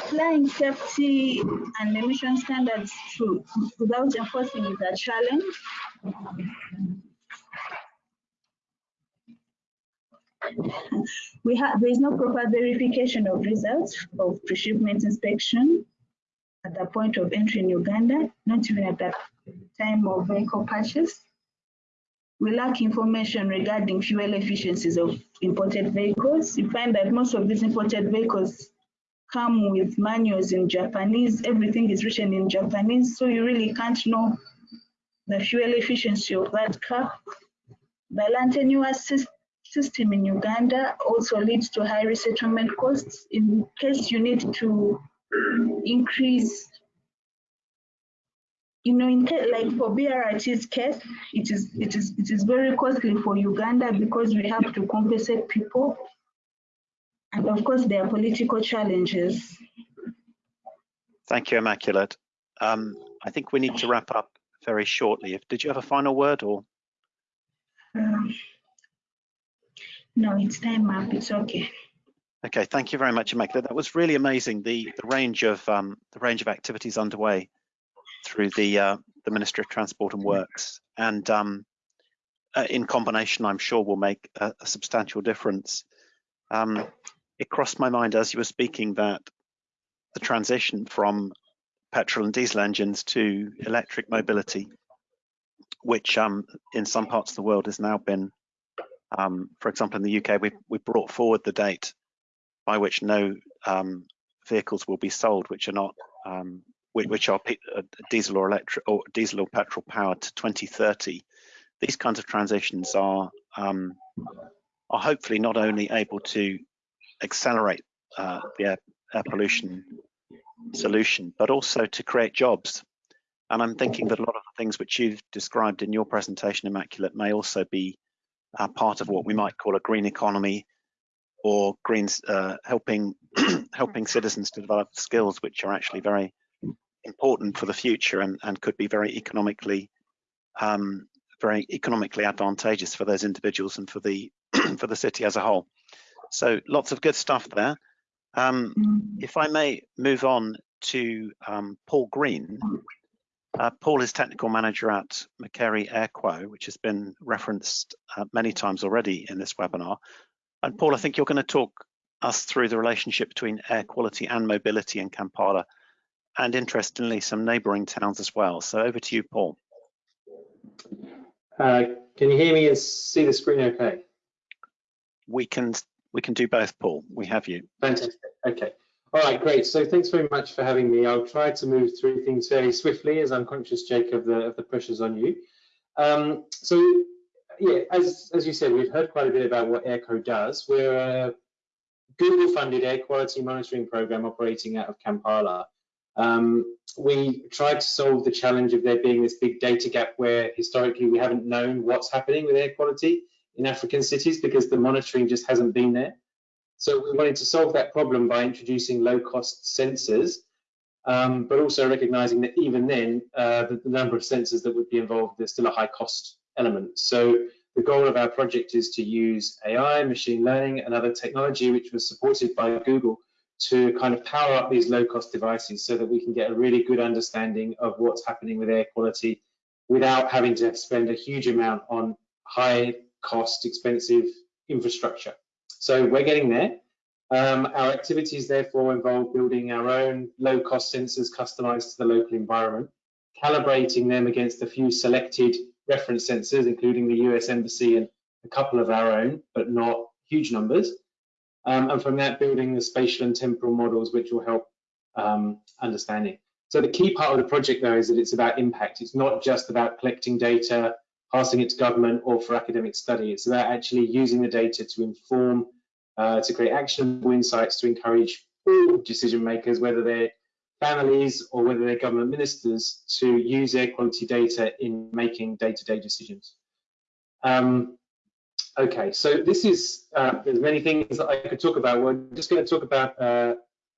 Applying safety and emission standards to, without enforcing is a challenge. We have there is no proper verification of results of pre-shipment inspection at the point of entry in Uganda, not even at the time of vehicle purchase. We lack information regarding fuel efficiencies of imported vehicles. You find that most of these imported vehicles come with manuals in Japanese. Everything is written in Japanese, so you really can't know the fuel efficiency of that car. The land tenure system in Uganda also leads to high resettlement costs in case you need to increase you know, in case, like for BRT's case, it is it is it is very costly for Uganda because we have to compensate people, and of course there are political challenges. Thank you, Immaculate. Um, I think we need to wrap up very shortly. If did you have a final word or? Um, no, it's time up. It's okay. Okay, thank you very much, Immaculate. That was really amazing. The the range of um, the range of activities underway through the uh, the Ministry of Transport and Works, and um, uh, in combination, I'm sure will make a, a substantial difference. Um, it crossed my mind as you were speaking that the transition from petrol and diesel engines to electric mobility, which um, in some parts of the world has now been, um, for example, in the UK, we we brought forward the date by which no um, vehicles will be sold which are not um, which are uh, diesel or electric or diesel or petrol powered to 2030. These kinds of transitions are um, are hopefully not only able to accelerate uh, the air, air, pollution solution, but also to create jobs. And I'm thinking that a lot of the things which you've described in your presentation, Immaculate, may also be uh, part of what we might call a green economy or greens uh, helping helping citizens to develop skills which are actually very important for the future and, and could be very economically um, very economically advantageous for those individuals and for the for the city as a whole. So lots of good stuff there. Um, mm. if I may move on to um, Paul Green. Uh, Paul is technical manager at Makerere AirQo, which has been referenced uh, many times already in this webinar. And Paul, I think you're going to talk us through the relationship between air quality and mobility in Kampala and interestingly, some neighbouring towns as well. So over to you, Paul. Uh, can you hear me and see the screen okay? We can we can do both, Paul. We have you. Fantastic. Okay. All right, great. So thanks very much for having me. I'll try to move through things fairly swiftly as I'm conscious, Jake, of the, of the pressures on you. Um, so yeah, as, as you said, we've heard quite a bit about what AirQo does. We're a Google-funded air quality monitoring program operating out of Kampala. Um, we tried to solve the challenge of there being this big data gap where historically we haven't known what's happening with air quality in African cities because the monitoring just hasn't been there. So we wanted to solve that problem by introducing low-cost sensors, um, but also recognizing that even then, uh, the, the, number of sensors that would be involved, there's still a high cost element. So the goal of our project is to use AI, machine learning, and other technology, which was supported by Google, to kind of power up these low cost devices so that we can get a really good understanding of what's happening with air quality without having to spend a huge amount on high cost, expensive infrastructure. So we're getting there. Um, our activities therefore involve building our own low cost sensors customized to the local environment, calibrating them against a few selected reference sensors, including the US Embassy and a couple of our own, but not huge numbers, um, and from that building the spatial and temporal models which will help um, understanding. So the key part of the project though is that it's about impact. It's not just about collecting data, passing it to government or for academic study. It's about actually using the data to inform, uh, to create actionable insights to encourage all decision makers, whether they're families or whether they're government ministers, to use air quality data in making day-to-day -day decisions. Um, Okay, so this is, uh, there's many things that I could talk about. We're just going to talk about uh,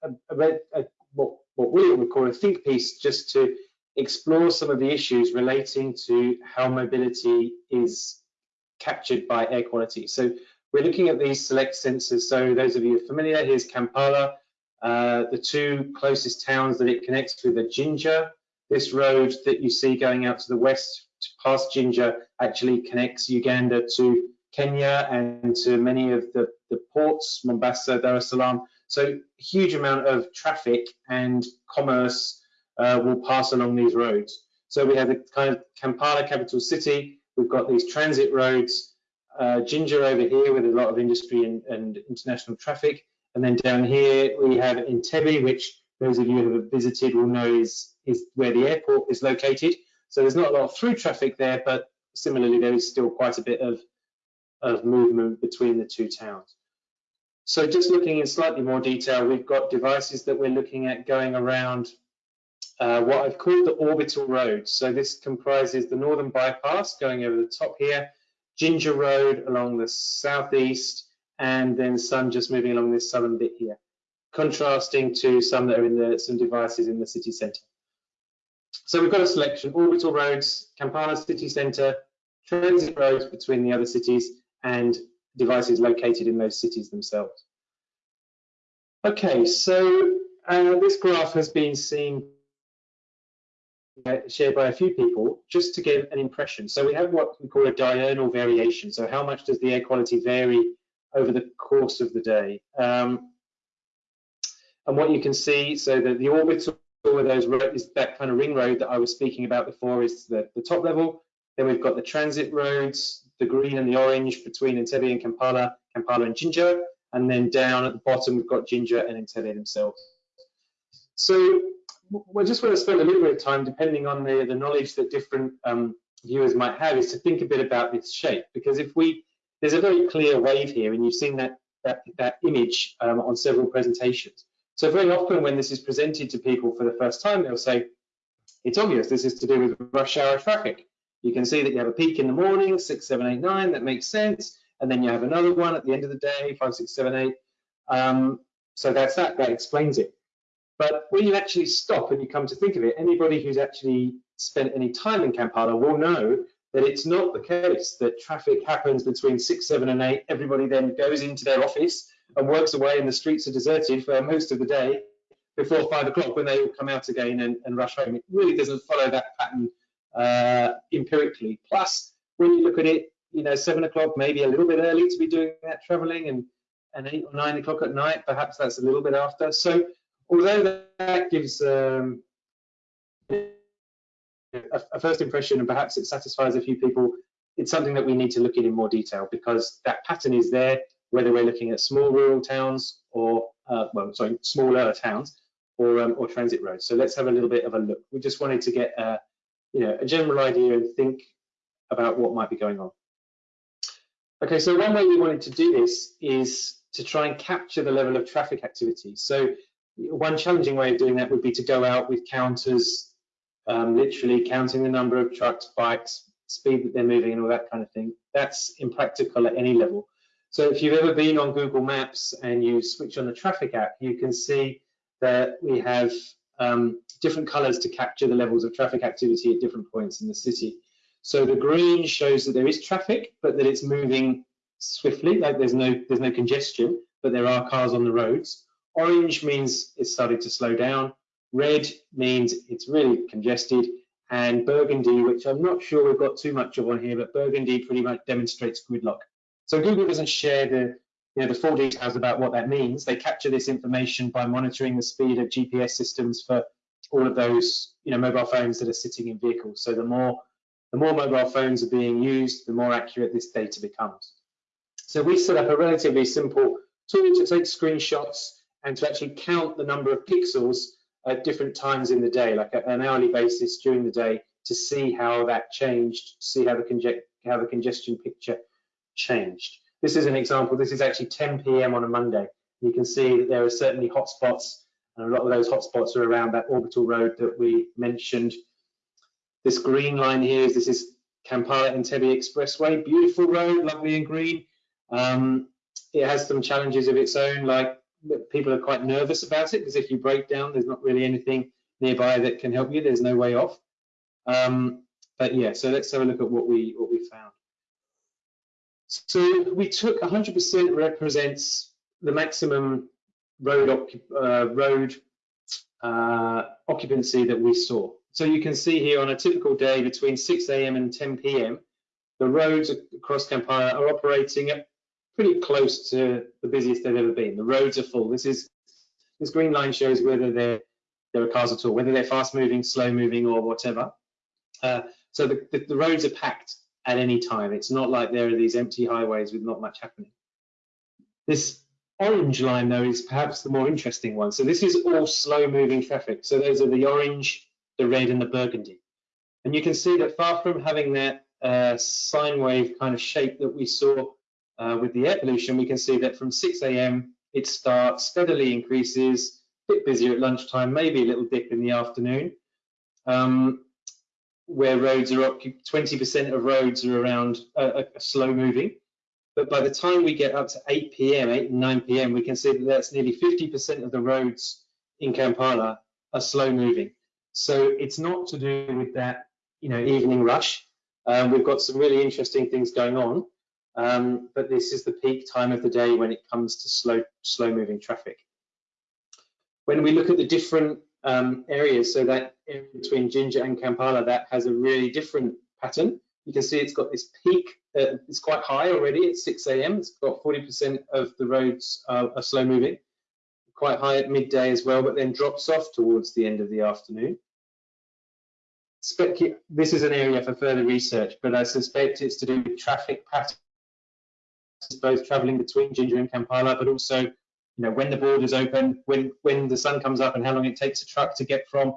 a, a, a, what, what we would call a think piece just to explore some of the issues relating to how mobility is captured by air quality. So we're looking at these select sensors. So those of you familiar, here's Kampala. Uh, the two closest towns that it connects with are Jinja. This road that you see going out to the west past Jinja actually connects Uganda to Kenya and to many of the, the ports, Mombasa, Dar es Salaam. So huge amount of traffic and commerce uh, will pass along these roads. So we have the kind of Kampala capital city. We've got these transit roads, uh, Jinja over here with a lot of industry and, and international traffic. And then down here we have Entebbe, which those of you who have visited will know is, is where the airport is located. So there's not a lot of through traffic there, but similarly there is still quite a bit of, of movement between the two towns. So just looking in slightly more detail, we've got devices that we're looking at going around uh, what I've called the orbital roads. So this comprises the northern bypass going over the top here, Jinja Road along the southeast, and then some just moving along this southern bit here, contrasting to some that are in the some devices in the city centre. So we've got a selection, orbital roads, Kampala city centre, transit roads between the other cities, and devices located in those cities themselves. Okay, so uh, this graph has been seen shared by a few people just to give an impression. So we have what we call a diurnal variation. So how much does the air quality vary over the course of the day? Um, and what you can see, so that the orbital with those is that kind of ring road that I was speaking about before is the, the top level. Then we've got the transit roads, the green and the orange between Entebbe and Kampala, Kampala and Jinja, and then down at the bottom we've got Jinja and Entebbe themselves. So we just want to spend a little bit of time, depending on the, the knowledge that different um, viewers might have, is to think a bit about this shape. Because if we, there's a very clear wave here, and you've seen that that, that image um, on several presentations. So very often when this is presented to people for the first time, they'll say, it's obvious this is to do with rush hour traffic. You can see that you have a peak in the morning, six, seven, eight, nine, that makes sense. And then you have another one at the end of the day, five, six, seven, eight. Um, so that's that, that explains it. But when you actually stop and you come to think of it, anybody who's actually spent any time in Kampala will know that it's not the case that traffic happens between six, seven, and eight. Everybody then goes into their office and works away, and the streets are deserted for most of the day before five o'clock when they all come out again and, and rush home. It really doesn't follow that pattern uh, empirically. Plus, when you look at it, you know, seven o'clock, maybe a little bit early to be doing that traveling, and and eight or nine o'clock at night, perhaps that's a little bit after. So, although that gives um, a, a first impression, and perhaps it satisfies a few people, it's something that we need to look at in more detail because that pattern is there, whether we're looking at small rural towns or, uh, well, sorry, smaller towns or um, or transit roads. So let's have a little bit of a look. We just wanted to get a, you know, a general idea and think about what might be going on. Okay, so one way we wanted to do this is to try and capture the level of traffic activity. So one challenging way of doing that would be to go out with counters, um, literally counting the number of trucks, bikes, speed that they're moving and all that kind of thing. That's impractical at any level. So if you've ever been on Google Maps and you switch on the traffic app, you can see that we have um, different colors to capture the levels of traffic activity at different points in the city. So the green shows that there is traffic, but that it's moving swiftly, like there's no there's no congestion, but there are cars on the roads. Orange means it's started to slow down. Red means it's really congested. And burgundy, which I'm not sure we've got too much of on here, but burgundy pretty much demonstrates gridlock. So Google doesn't share the you know, the full details about what that means. They capture this information by monitoring the speed of GPS systems for all of those you know, mobile phones that are sitting in vehicles. So the more, the more mobile phones are being used, the more accurate this data becomes. So we set up a relatively simple tool to take screenshots and to actually count the number of pixels at different times in the day, like at an hourly basis during the day, to see how that changed, see how the, how the congestion picture changed. This is an example. This is actually 10 p.m. on a Monday. You can see that there are certainly hotspots, and a lot of those hotspots are around that orbital road that we mentioned. This green line here is this is Kampala Entebbe Expressway. Beautiful road, lovely and green. Um, it has some challenges of its own, like people are quite nervous about it because if you break down, there's not really anything nearby that can help you. There's no way off. Um, but yeah, so let's have a look at what we what we found. So we took 100% represents the maximum road uh, road uh, occupancy that we saw. So you can see here on a typical day between 6 a.m. and 10 p.m., the roads across Kampala are operating at pretty close to the busiest they've ever been. The roads are full. This is this green line shows whether there there are cars at all, whether they're fast moving, slow moving, or whatever. Uh, so the, the, the roads are packed at any time. It's not like there are these empty highways with not much happening. This orange line though is perhaps the more interesting one. So this is all slow moving traffic. So those are the orange, the red and the burgundy. And you can see that far from having that uh, sine wave kind of shape that we saw uh, with the air pollution, we can see that from 6 a.m. it starts, steadily increases, a bit busier at lunchtime, maybe a little dip in the afternoon, um, where roads are up, 20% of roads are around uh, slow moving. But by the time we get up to 8 p.m., 8 and 9 p.m., we can see that that's nearly 50% of the roads in Kampala are slow moving. So it's not to do with that, you know, evening rush. Um, we've got some really interesting things going on, um, but this is the peak time of the day when it comes to slow, slow moving traffic. When we look at the different um, areas, so that area between Jinja and Kampala, that has a really different pattern. You can see it's got this peak, uh, it's quite high already at 6 a.m. It's got 40% of the roads are slow moving, quite high at midday as well, but then drops off towards the end of the afternoon. This is an area for further research, but I suspect it's to do with traffic patterns, both traveling between Jinja and Kampala, but also you know, when the borders open, when, when the sun comes up and how long it takes a truck to get from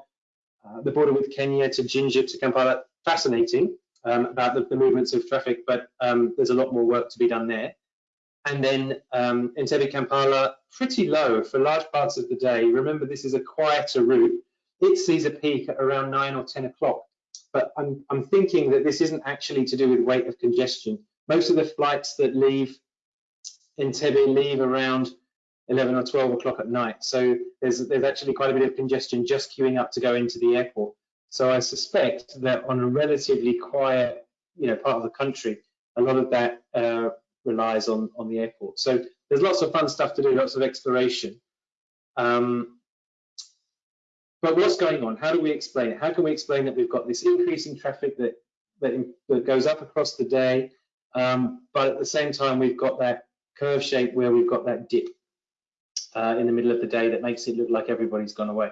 uh, the border with Kenya to Jinja to Kampala. Fascinating um, about the, the, movements of traffic, but um, there's a lot more work to be done there. And then um, Entebbe Kampala, pretty low for large parts of the day. Remember, this is a quieter route. It sees a peak at around 9 or 10 o'clock. But I'm, I'm thinking that this isn't actually to do with weight of congestion. Most of the flights that leave Entebbe leave around 11 or 12 o'clock at night. So there's, there's actually quite a bit of congestion just queuing up to go into the airport. So I suspect that on a relatively quiet, you know, part of the country, a lot of that uh, relies on on the airport. So there's lots of fun stuff to do, lots of exploration. Um, but what's going on? How do we explain it? How can we explain that we've got this increase in traffic that that, that goes up across the day, um, but at the same time we've got that curve shape where we've got that dip uh, in the middle of the day that makes it look like everybody's gone away.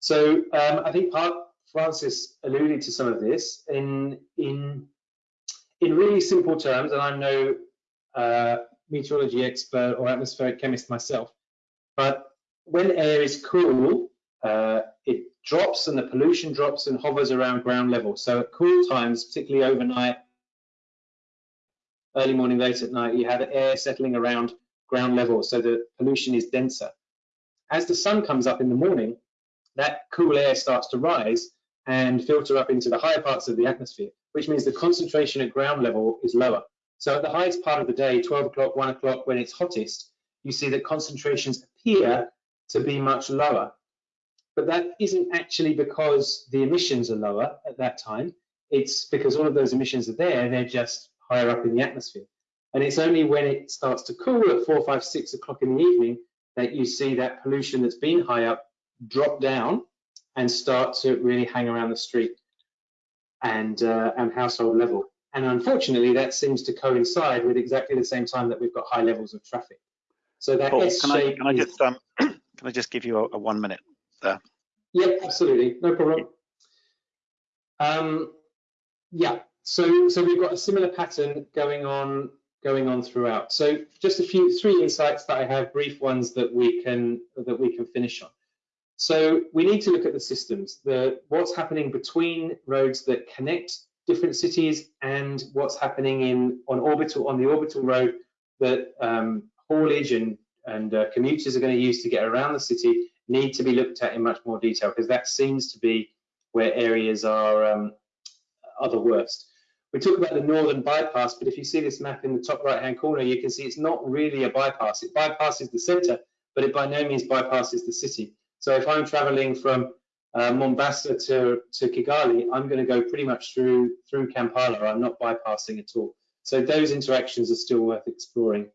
So um, I think part Francis alluded to some of this in in in really simple terms, and I'm no uh, meteorology expert or atmospheric chemist myself, but when air is cool, uh, it drops and the pollution drops and hovers around ground level. So at cool times, particularly overnight, early morning, late at night, you have air settling around ground level, so the pollution is denser. As the sun comes up in the morning, that cool air starts to rise and filter up into the higher parts of the atmosphere, which means the concentration at ground level is lower. So at the highest part of the day, 12 o'clock, 1 o'clock, when it's hottest, you see that concentrations appear to be much lower. But that isn't actually because the emissions are lower at that time. It's because all of those emissions are there, they're just higher up in the atmosphere. And it's only when it starts to cool at 4, 5, 6 o'clock in the evening that you see that pollution that's been high up drop down and start to really hang around the street and, uh, and household level. And unfortunately, that seems to coincide with exactly the same time that we've got high levels of traffic. So that Paul, can I, can I just um, can I just give you a, a, one minute there? Yeah, absolutely, no problem. Um, yeah, so so we've got a similar pattern going on going on throughout. So just a few three insights that I have, brief ones that we can that we can finish on. So we need to look at the systems, the what's happening between roads that connect different cities and what's happening in on orbital on the orbital road that um, haulage and and uh, commuters are going to use to get around the city need to be looked at in much more detail because that seems to be where areas are um, are the worst. We talk about the northern bypass, but if you see this map in the top right hand corner, you can see it's not really a bypass. It bypasses the center, but it by no means bypasses the city. So if I'm traveling from uh, Mombasa to, to Kigali, I'm going to go pretty much through through Kampala. I'm not bypassing at all. So those interactions are still worth exploring.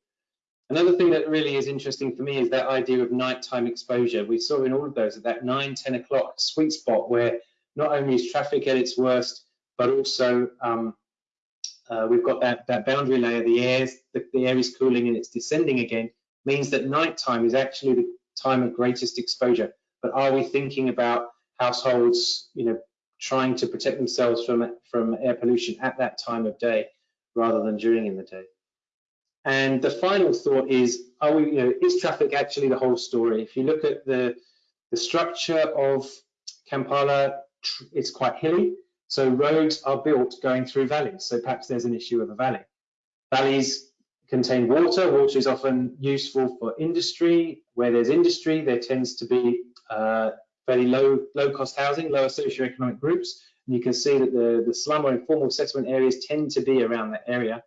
Another thing that really is interesting for me is that idea of nighttime exposure. We saw in all of those at that 9, 10 o'clock sweet spot where not only is traffic at its worst, but also um, uh, we've got that, that boundary layer, the air, the, the air is cooling and it's descending again, means that nighttime is actually the time of greatest exposure. But are we thinking about households, you know, trying to protect themselves from from air pollution at that time of day rather than during in the day? And the final thought is, are we, you know, is traffic actually the whole story? If you look at the the structure of Kampala, it's quite hilly. So roads are built going through valleys. So perhaps there's an issue of a valley. Valleys contain water. Water is often useful for industry. Where there's industry, there tends to be uh, fairly low, low cost housing, lower socioeconomic groups. And you can see that the, the slum or informal settlement areas tend to be around that area.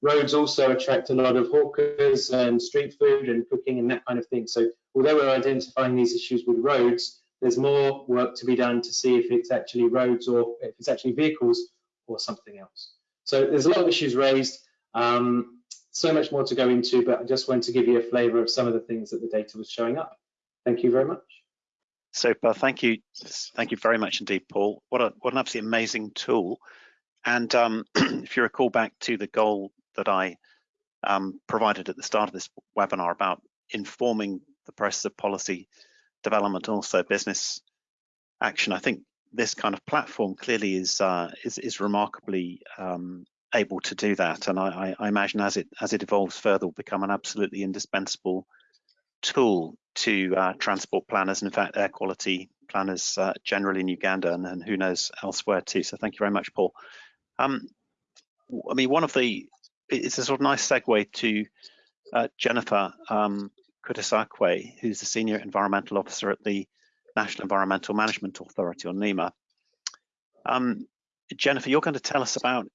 Roads also attract a lot of hawkers and street food and cooking and that kind of thing. So although we're identifying these issues with roads, there's more work to be done to see if it's actually roads or if it's actually vehicles or something else. So there's a lot of issues raised. Um, so much more to go into, but I just wanted to give you a flavor of some of the things that the data was showing up. Thank you very much. Super, thank you. Thank you very much indeed, Paul. What, a, what an absolutely amazing tool. And um, if you recall back to the goal that I um, provided at the start of this webinar about informing the process of policy development, also business action, I think this kind of platform clearly is uh, is, is remarkably um, able to do that. And I, I, imagine as it as it evolves further, will become an absolutely indispensable tool to uh, transport planners and in fact air quality planners uh, generally in Uganda and, and, who knows elsewhere too. So thank you very much, Paul. Um, I mean, one of the it's a sort of nice segue to uh, Jennifer um, Kutasakwe, who's the senior environmental officer at the National Environmental Management Authority, or NEMA. Um, Jennifer, you're going to tell us about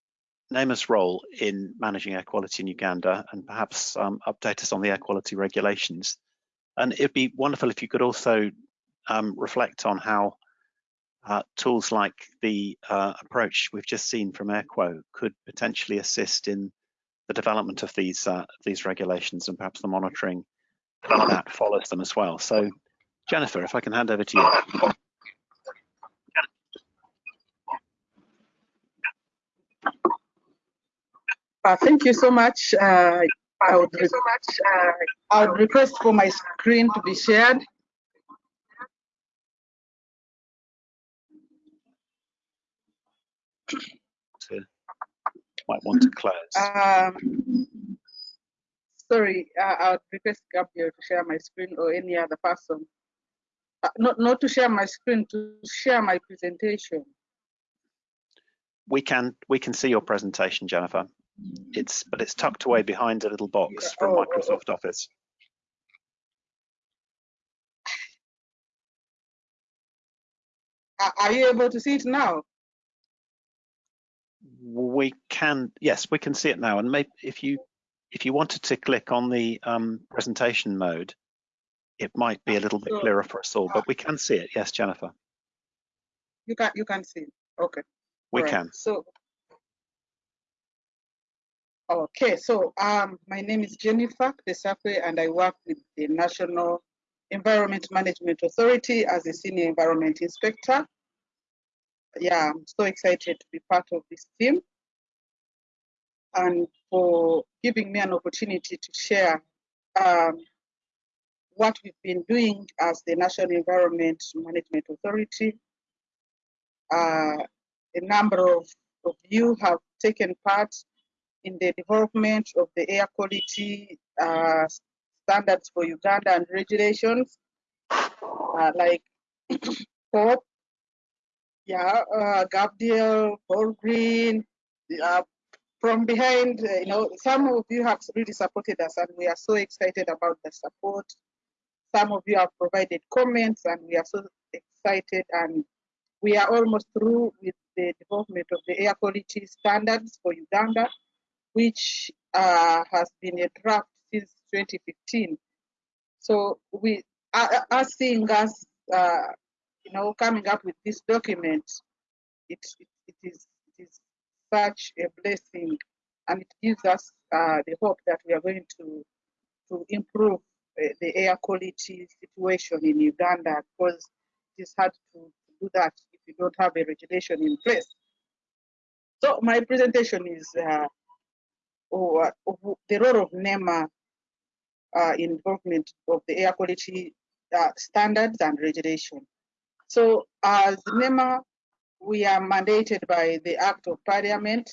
NEMA's role in managing air quality in Uganda and perhaps um, update us on the air quality regulations. And it'd be wonderful if you could also um, reflect on how uh, tools like the uh, approach we've just seen from AirQo could potentially assist in the development of these uh, these regulations and perhaps the monitoring that follows them as well. So, Jennifer, if I can hand over to you. Uh, thank you so much. Uh, I would, so much. Uh, I would request for my screen to be shared. Might want to close. Um, sorry, uh, I would request Gabriel to share my screen or any other person. Uh, not, not to share my screen, to share my presentation. We can we can see your presentation, Jennifer. It's but it's tucked away behind a little box from oh, oh, oh. Microsoft Office. Are you able to see it now? We can, yes, we can see it now. And maybe if you if you wanted to click on the um, presentation mode, it might be a little bit clearer for us all, but we can see it. Yes, Jennifer. You can you can see it. Okay. We can. So Okay, so um, my name is Jennifer Kutasakwe and I work with the National Environment Management Authority as a Senior Environment Inspector. Yeah, I'm so excited to be part of this team and for giving me an opportunity to share um, what we've been doing as the National Environment Management Authority. Uh, a number of, of you have taken part in the development of the air quality uh, standards for Uganda and regulations, uh, like POP, yeah, uh, Gabriel, Paul Green, uh, from behind, uh, you know, some of you have really supported us and we are so excited about the support. Some of you have provided comments and we are so excited and we are almost through with the development of the air quality standards for Uganda which uh, has been a draft since 2015. So we are, are seeing us uh, you know, coming up with this document, it, it, it is such a blessing and it gives us uh, the hope that we are going to, to improve uh, the air quality situation in Uganda because it is hard to, do that if you don't have a regulation in place. So my presentation is uh, oh, the role of NEMA uh, involvement of the air quality uh, standards and regulation. So as NEMA, we are mandated by the Act of Parliament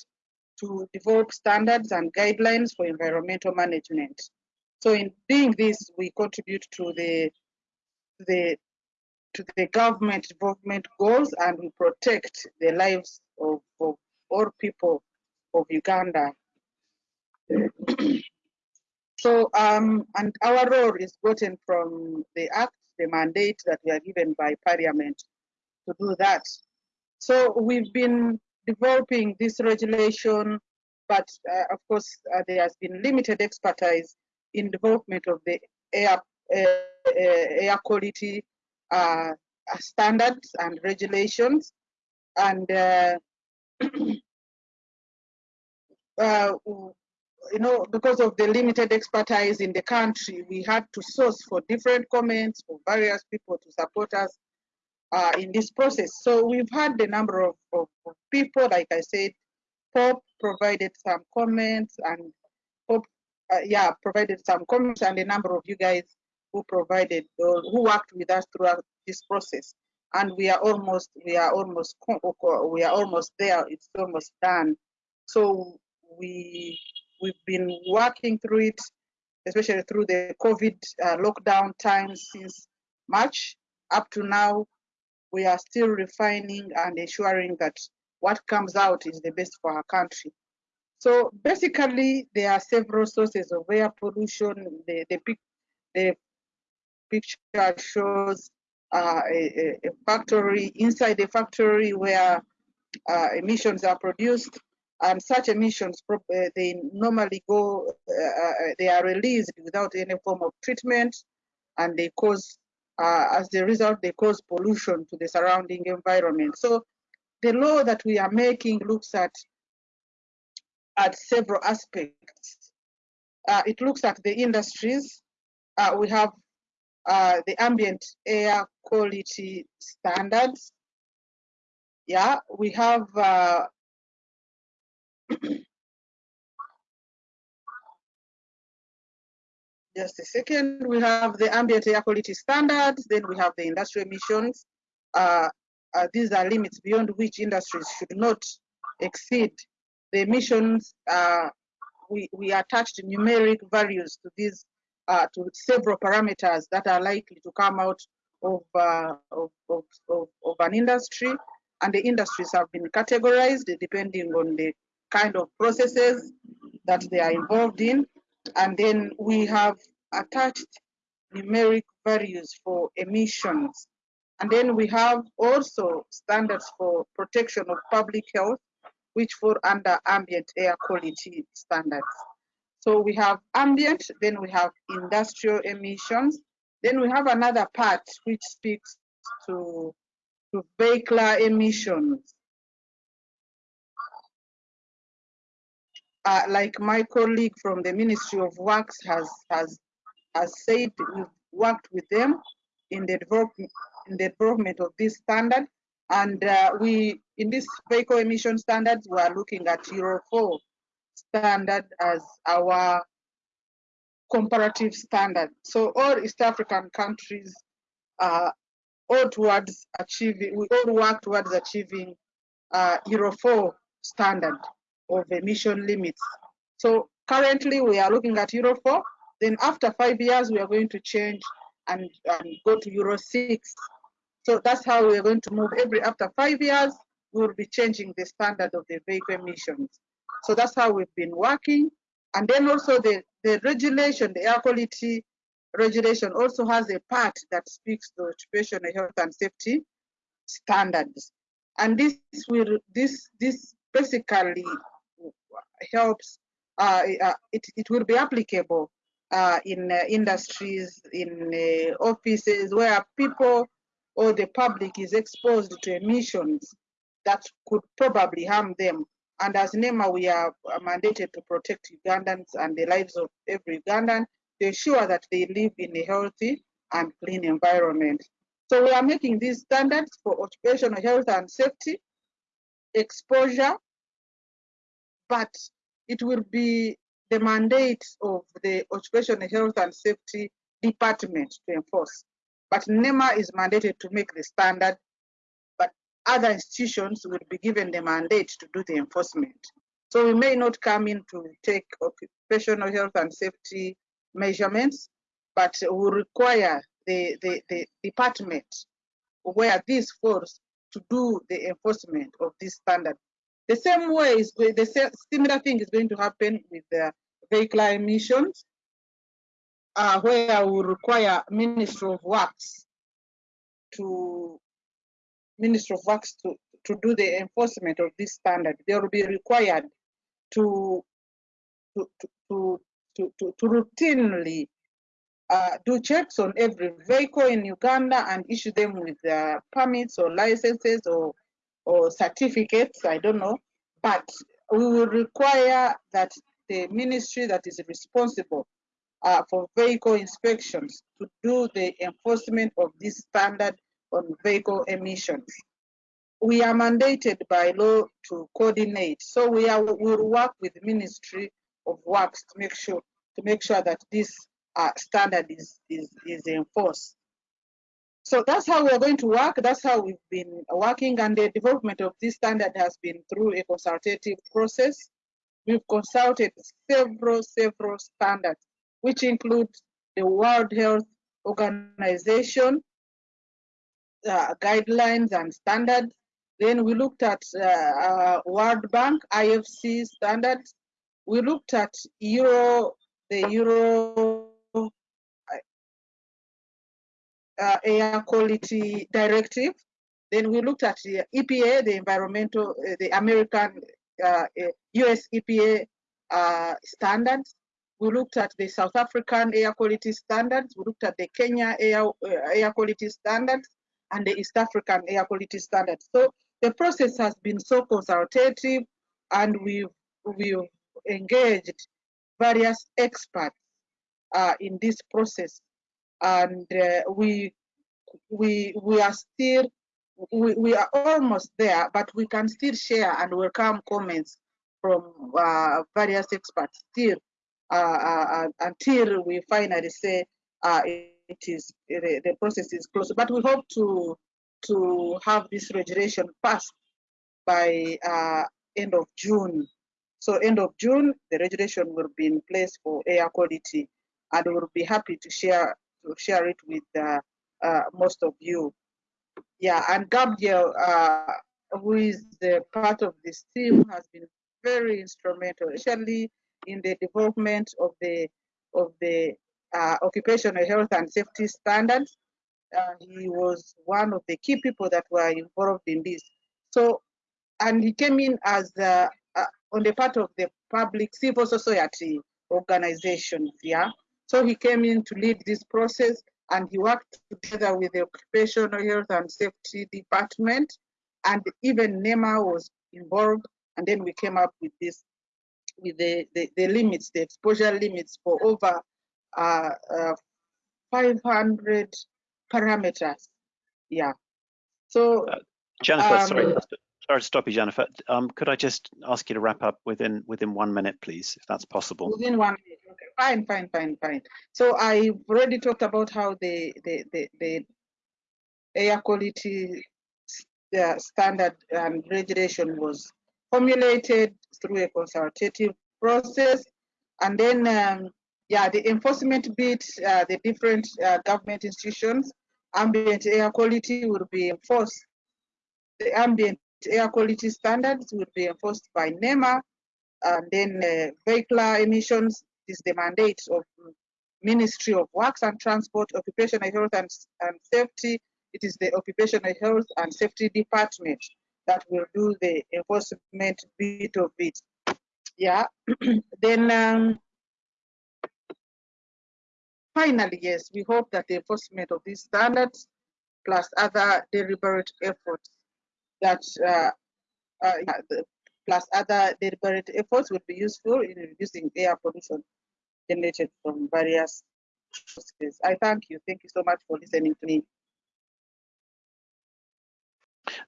to develop standards and guidelines for environmental management. So in doing this, we contribute to the, the, to the government development goals and we protect the lives of, of all people of Uganda. so, um, and our role is gotten from the act, the mandate that we are given by parliament to do that. So we've been developing this regulation, but uh, of course uh, there has been limited expertise in development of the air, uh, air quality uh, standards and regulations. And uh, uh, you know, because of the limited expertise in the country, we had to source for different comments from various people to support us uh, in this process. So we've had the number of, of, people, like I said, Pope provided some comments and Pope, uh, yeah, provided some comments and a number of you guys who provided, uh, who worked with us throughout this process. And we are almost, we are almost, we are almost there. It's almost done. So we we've been working through it, especially through the COVID uh, lockdown times since March up to now. We are still refining and ensuring that what comes out is the best for our country. So basically, there are several sources of air pollution. The, the, the picture shows uh, a, a, factory, inside a factory where uh, emissions are produced and such emissions uh, they normally go uh, uh, they are released without any form of treatment and they cause uh, as a result they cause pollution to the surrounding environment. So the law that we are making looks at at several aspects. Uh, it looks at the industries. Uh, we have the ambient air quality standards. Yeah we have Just a second. We have the ambient air quality standards, then we have the industrial emissions. Uh, uh, these are limits beyond which industries should not exceed. The emissions, uh, we, we attached numeric values to these, uh, to several parameters that are likely to come out of, uh, of, of, of, of an industry. And the industries have been categorized depending on the kind of processes that they are involved in. And then we have attached numeric values for emissions. And then we have also standards for protection of public health, which fall under ambient air quality standards. So we have ambient, then we have industrial emissions, then we have another part which speaks to, to vehicular emissions. Uh, like my colleague from the Ministry of Works has has has said, we've worked with them in the development in the development of this standard, and uh, we in this vehicle emission standards we are looking at Euro 4 standard as our comparative standard. So all East African countries uh, all towards achieving, we all work towards achieving uh, Euro 4 standard of emission limits. So currently we are looking at Euro 4, then after five years we are going to change and, and go to Euro 6. So that's how we are going to move every after five years, we will be changing the standard of the vehicle emissions. So that's how we've been working. And then also the, the regulation, the air quality regulation also has a part that speaks to occupational health and safety standards. And this will this this basically helps, uh, uh, it, it will be applicable uh, in industries, in offices where people or the public is exposed to emissions that could probably harm them. And as NEMA, we are mandated to protect Ugandans and the lives of every Ugandan to ensure that they live in a healthy and clean environment. So we are making these standards for occupational health and safety, exposure, but it will be the mandate of the occupational health and safety department to enforce. But NEMA is mandated to make the standard, but other institutions will be given the mandate to do the enforcement. So we may not come in to take occupational health and safety measurements, but we require the, the, the department where this falls to do the enforcement of this standard. The same way is the similar thing is going to happen with the vehicular emissions, uh, where we require Ministry of Works to Ministry of Works to, to do the enforcement of this standard. They will be required to to to to, to, to routinely uh, do checks on every vehicle in Uganda and issue them with uh, permits or licenses or or certificates, I don't know, but we will require that the ministry that is responsible uh, for vehicle inspections to do the enforcement of this standard on vehicle emissions. We are mandated by law to coordinate, so we are will work with the Ministry of Works to make sure to make sure that this uh, standard is, is is enforced. So that's how we're going to work. That's how we've been working, and the development of this standard has been through a consultative process. We've consulted several, several standards, which include the World Health Organization uh, guidelines and standards. Then we looked at uh, uh, World Bank, IFC standards. We looked at Euro, the Euro uh, air quality directive. Then we looked at the EPA, the environmental, uh, the American uh, US EPA uh, standards. We looked at the South African air quality standards. We looked at the Kenya air, uh, air quality standards and the East African air quality standards. So the process has been so consultative and we've, we've engaged various experts uh, in this process and uh, we we we are still we, we are almost there but we can still share and welcome comments from uh, various experts still uh, uh until we finally say uh, it is the, the process is closed. But we hope to to have this regulation passed by uh, end of June. So end of June the regulation will be in place for air quality and we'll be happy to share to share it with uh, uh, most of you. Yeah, and Gabriel, uh, who is the part of this team, has been very instrumental, especially in the development of the of the uh, occupational health and safety standards. Uh, he was one of the key people that were involved in this. So, and he came in as uh, on the part of the public civil society organizations. Yeah, so he came in to lead this process and he worked together with the Occupational Health and Safety Department and even NEMA was involved and then we came up with this, with the, the, the limits, the exposure limits for over uh, uh, 500 parameters. Yeah. So, uh, Jennifer, um, sorry, sorry to stop you, Jennifer. Um, could I just ask you to wrap up within within one minute, please, if that's possible? Within one minute. Okay, fine, fine, fine, fine. So I've already talked about how the the the, the air quality uh, standard and regulation was formulated through a consultative process, and then um, yeah, the enforcement bit, uh, the different uh, government institutions, ambient air quality will be enforced. The ambient air quality standards will be enforced by NEMA, and then uh, vehicular emissions is the mandate of Ministry of Works and Transport, Occupational Health and, and Safety. It is the Occupational Health and Safety Department that will do the enforcement bit of it. Yeah, then um, finally, yes, we hope that the enforcement of these standards plus other deliberate efforts that uh, uh, the, plus other deliberate efforts would be useful in reducing air pollution generated from various sources. I thank you. Thank you so much for listening to me.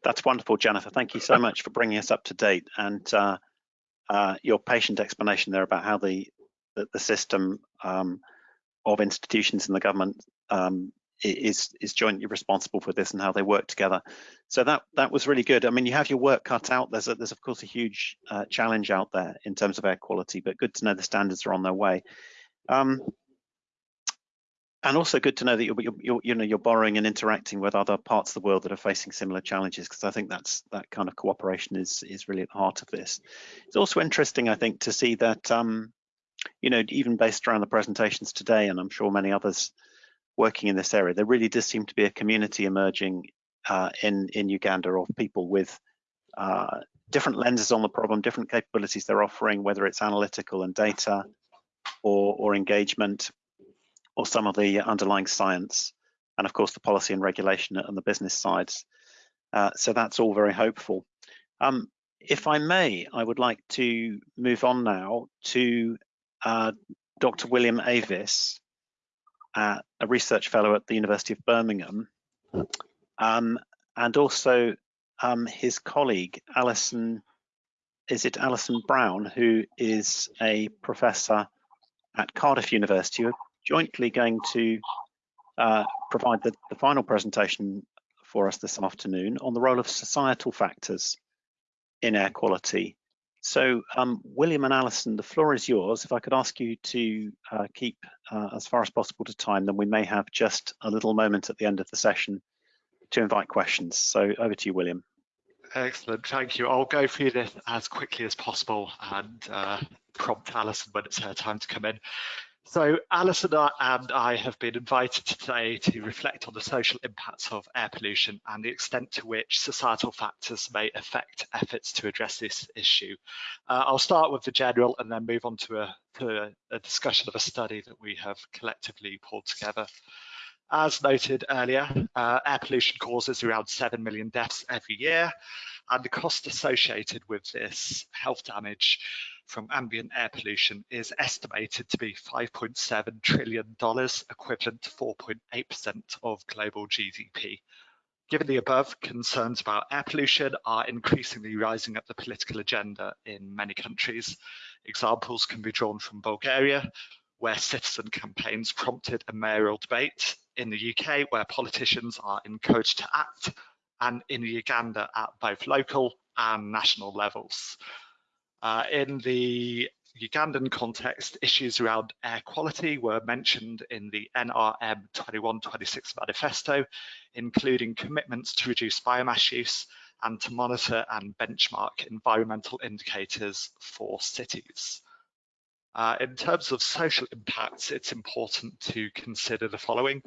That's wonderful, Jennifer. Thank you so much for bringing us up to date and uh, uh, your patient explanation there about how the the, the system um, of institutions in the government um, is is jointly responsible for this and how they work together. So that that was really good. I mean, you have your work cut out. There's a, there's of course a huge uh, challenge out there in terms of air quality, but good to know the standards are on their way. Um, and also good to know that you're, you're, you know you're borrowing and interacting with other parts of the world that are facing similar challenges because I think that's that kind of cooperation is is really at the heart of this. It's also interesting, I think, to see that um, you know even based around the presentations today, and I'm sure many others working in this area, there really does seem to be a community emerging uh, in in Uganda of people with uh, different lenses on the problem, different capabilities they're offering, whether it's analytical and data or or engagement or some of the underlying science, and of course the policy and regulation and the business sides. Uh, so that's all very hopeful. Um, if I may, I would like to move on now to uh, Dr. William Avis, uh, a research fellow at the University of Birmingham, um, and also um, his colleague, Alison, is it Alison Brown, who is a professor at Cardiff University, jointly going to uh, provide the, the final presentation for us this afternoon on the role of societal factors in air quality. So um, William and Alison, the floor is yours. If I could ask you to uh, keep uh, as far as possible to time, then we may have just a little moment at the end of the session to invite questions. So over to you, William. Excellent, thank you. I'll go through this as quickly as possible and uh, prompt Alison when it's her time to come in. So Alison and I have been invited today to reflect on the social impacts of air pollution and the extent to which societal factors may affect efforts to address this issue. Uh, I'll start with the general and then move on to a, to a, a discussion of a study that we have collectively pulled together. As noted earlier, uh, air pollution causes around 7 million deaths every year, and the cost associated with this health damage from ambient air pollution is estimated to be $5.7 trillion, equivalent to 4.8% of global GDP. Given the above, concerns about air pollution are increasingly rising up the political agenda in many countries. Examples can be drawn from Bulgaria, where citizen campaigns prompted a mayoral debate, in the UK, where politicians are encouraged to act, and in Uganda at both local and national levels. Uh, in the Ugandan context, issues around air quality were mentioned in the NRM 2126 manifesto, including commitments to reduce biomass use and to monitor and benchmark environmental indicators for cities. Uh, in terms of social impacts, it's important to consider the following.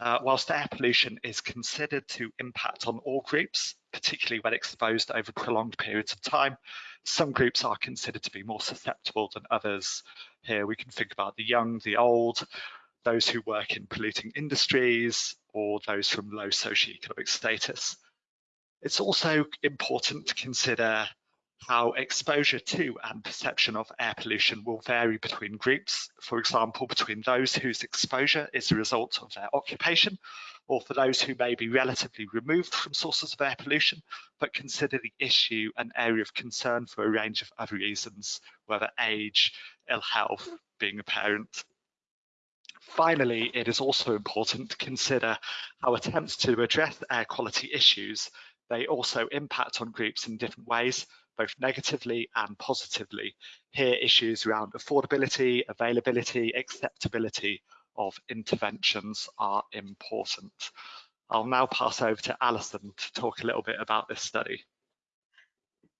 Uh, whilst air pollution is considered to impact on all groups, particularly when exposed over prolonged periods of time, some groups are considered to be more susceptible than others. Here we can think about the young, the old, those who work in polluting industries, or those from low socioeconomic status. It's also important to consider how exposure to and perception of air pollution will vary between groups, for example, between those whose exposure is a result of their occupation, or for those who may be relatively removed from sources of air pollution, but consider the issue an area of concern for a range of other reasons, whether age, ill health, being a parent. Finally, it is also important to consider how attempts to address air quality issues they also impact on groups in different ways, both negatively and positively. Here, issues around affordability, availability, acceptability of interventions are important. I'll now pass over to Alison to talk a little bit about this study.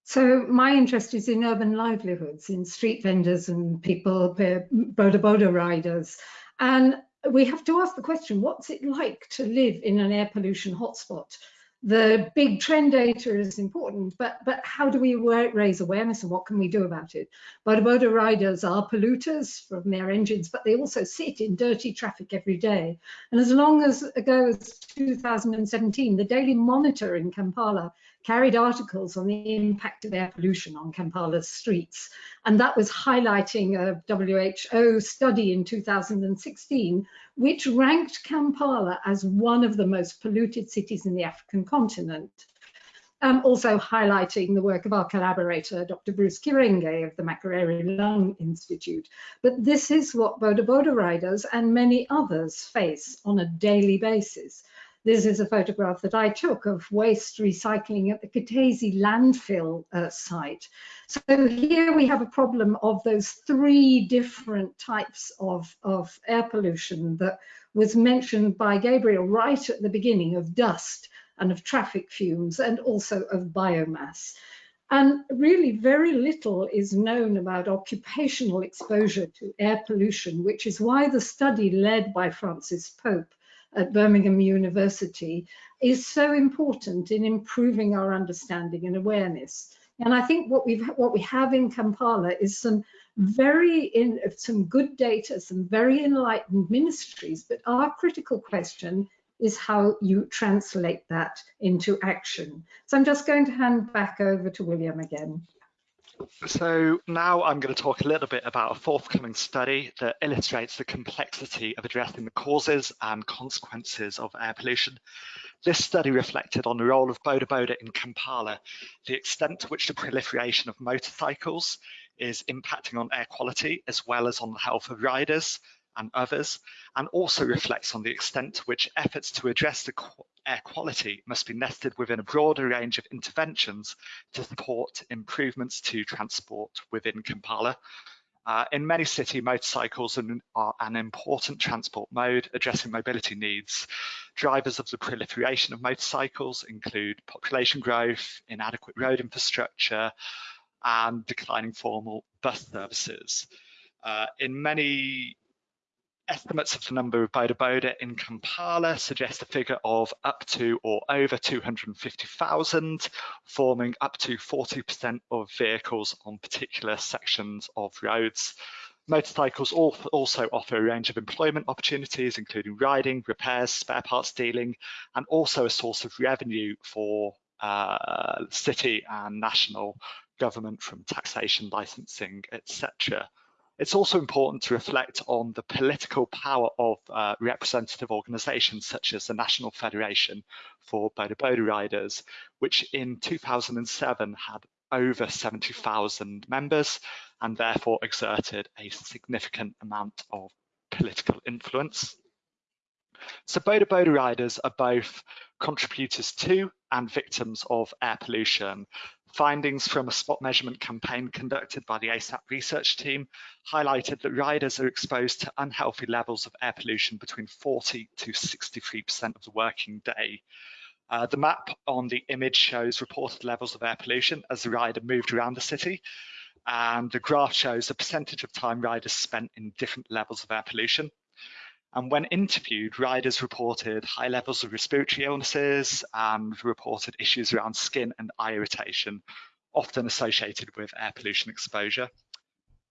So my interest is in urban livelihoods, in street vendors and people, boda boda riders. And we have to ask the question, what's it like to live in an air pollution hotspot? The big trend data is important, but, but how do we raise awareness and what can we do about it? Boda riders are polluters from their engines, but they also sit in dirty traffic every day. And as long as ago as 2017, the Daily Monitor in Kampala carried articles on the impact of air pollution on Kampala's streets. And that was highlighting a WHO study in 2016, which ranked Kampala as one of the most polluted cities in the African continent. Um, also highlighting the work of our collaborator, Dr. Bruce Kirenga of the Makerere Lung Institute. But this is what Boda Boda riders and many others face on a daily basis. This is a photograph that I took of waste recycling at the Kiteezi landfill uh, site. So here we have a problem of those three different types of, of air pollution that was mentioned by Gabriel right at the beginning of dust and of traffic fumes and also of biomass. And really very little is known about occupational exposure to air pollution, which is why the study led by Francis Pope at Birmingham University is so important in improving our understanding and awareness. And I think what we've what we have in Kampala is some very in some good data, some very enlightened ministries. But our critical question is how you translate that into action. So I'm just going to hand back over to William again. So now I'm going to talk a little bit about a forthcoming study that illustrates the complexity of addressing the causes and consequences of air pollution. This study reflected on the role of Boda Boda in Kampala, the extent to which the proliferation of motorcycles is impacting on air quality as well as on the health of riders and others, and also reflects on the extent to which efforts to address the air quality must be nested within a broader range of interventions to support improvements to transport within Kampala. Uh, in many cities, motorcycles are an important transport mode addressing mobility needs. Drivers of the proliferation of motorcycles include population growth, inadequate road infrastructure, and declining formal bus services. Uh, in many Estimates of the number of Boda in Kampala suggest a figure of up to or over 250,000, forming up to 40% of vehicles on particular sections of roads. Motorcycles also offer a range of employment opportunities, including riding, repairs, spare parts dealing, and also a source of revenue for uh, city and national government from taxation, licensing, etc. It's also important to reflect on the political power of uh, representative organisations such as the National Federation for Boda Boda Riders, which in 2007 had over 70,000 members and therefore exerted a significant amount of political influence. So Boda Boda riders are both contributors to and victims of air pollution. Findings from a spot measurement campaign conducted by the ASAP research team highlighted that riders are exposed to unhealthy levels of air pollution between 40 to 63% of the working day. Uh, the map on the image shows reported levels of air pollution as the rider moved around the city. And the graph shows the percentage of time riders spent in different levels of air pollution. And when interviewed, riders reported high levels of respiratory illnesses and reported issues around skin and eye irritation, often associated with air pollution exposure.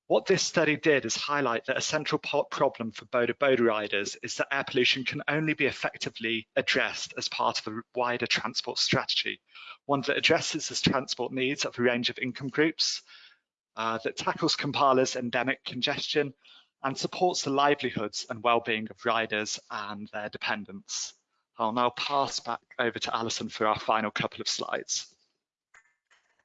What this study did is highlight that a central problem for Boda Boda riders is that air pollution can only be effectively addressed as part of a wider transport strategy, one that addresses the transport needs of a range of income groups, uh, that tackles Kampala's endemic congestion, and supports the livelihoods and well-being of riders and their dependents. I'll now pass back over to Alison for our final couple of slides.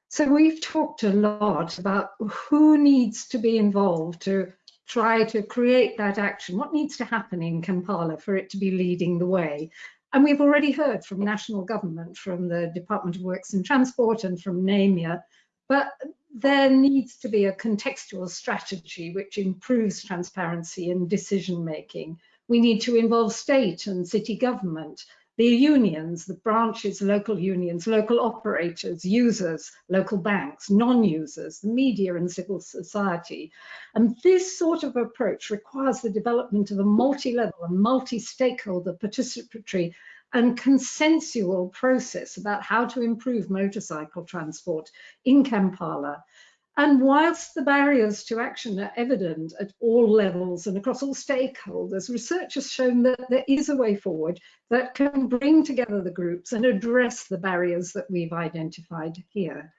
So we've talked a lot about who needs to be involved to try to create that action. What needs to happen in Kampala for it to be leading the way? And we've already heard from national government, from the Department of Works and Transport and from NEMA, but there needs to be a contextual strategy which improves transparency and decision making. We need to involve state and city government, the unions, the branches, local unions, local operators, users, local banks, non-users, the media and civil society. And this sort of approach requires the development of a multi-level and multi-stakeholder participatory and consensual process about how to improve motorcycle transport in Kampala. And whilst the barriers to action are evident at all levels and across all stakeholders, research has shown that there is a way forward that can bring together the groups and address the barriers that we've identified here.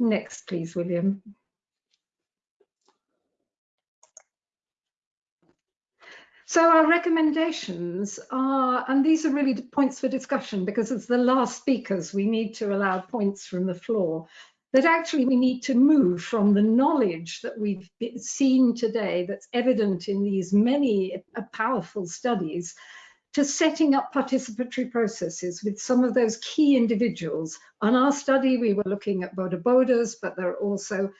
Next, please, William. So our recommendations are, and these are really points for discussion because as the last speakers, we need to allow points from the floor, that actually we need to move from the knowledge that we've seen today that's evident in these many uh, powerful studies to setting up participatory processes with some of those key individuals. On our study, we were looking at boda bodas, but there are also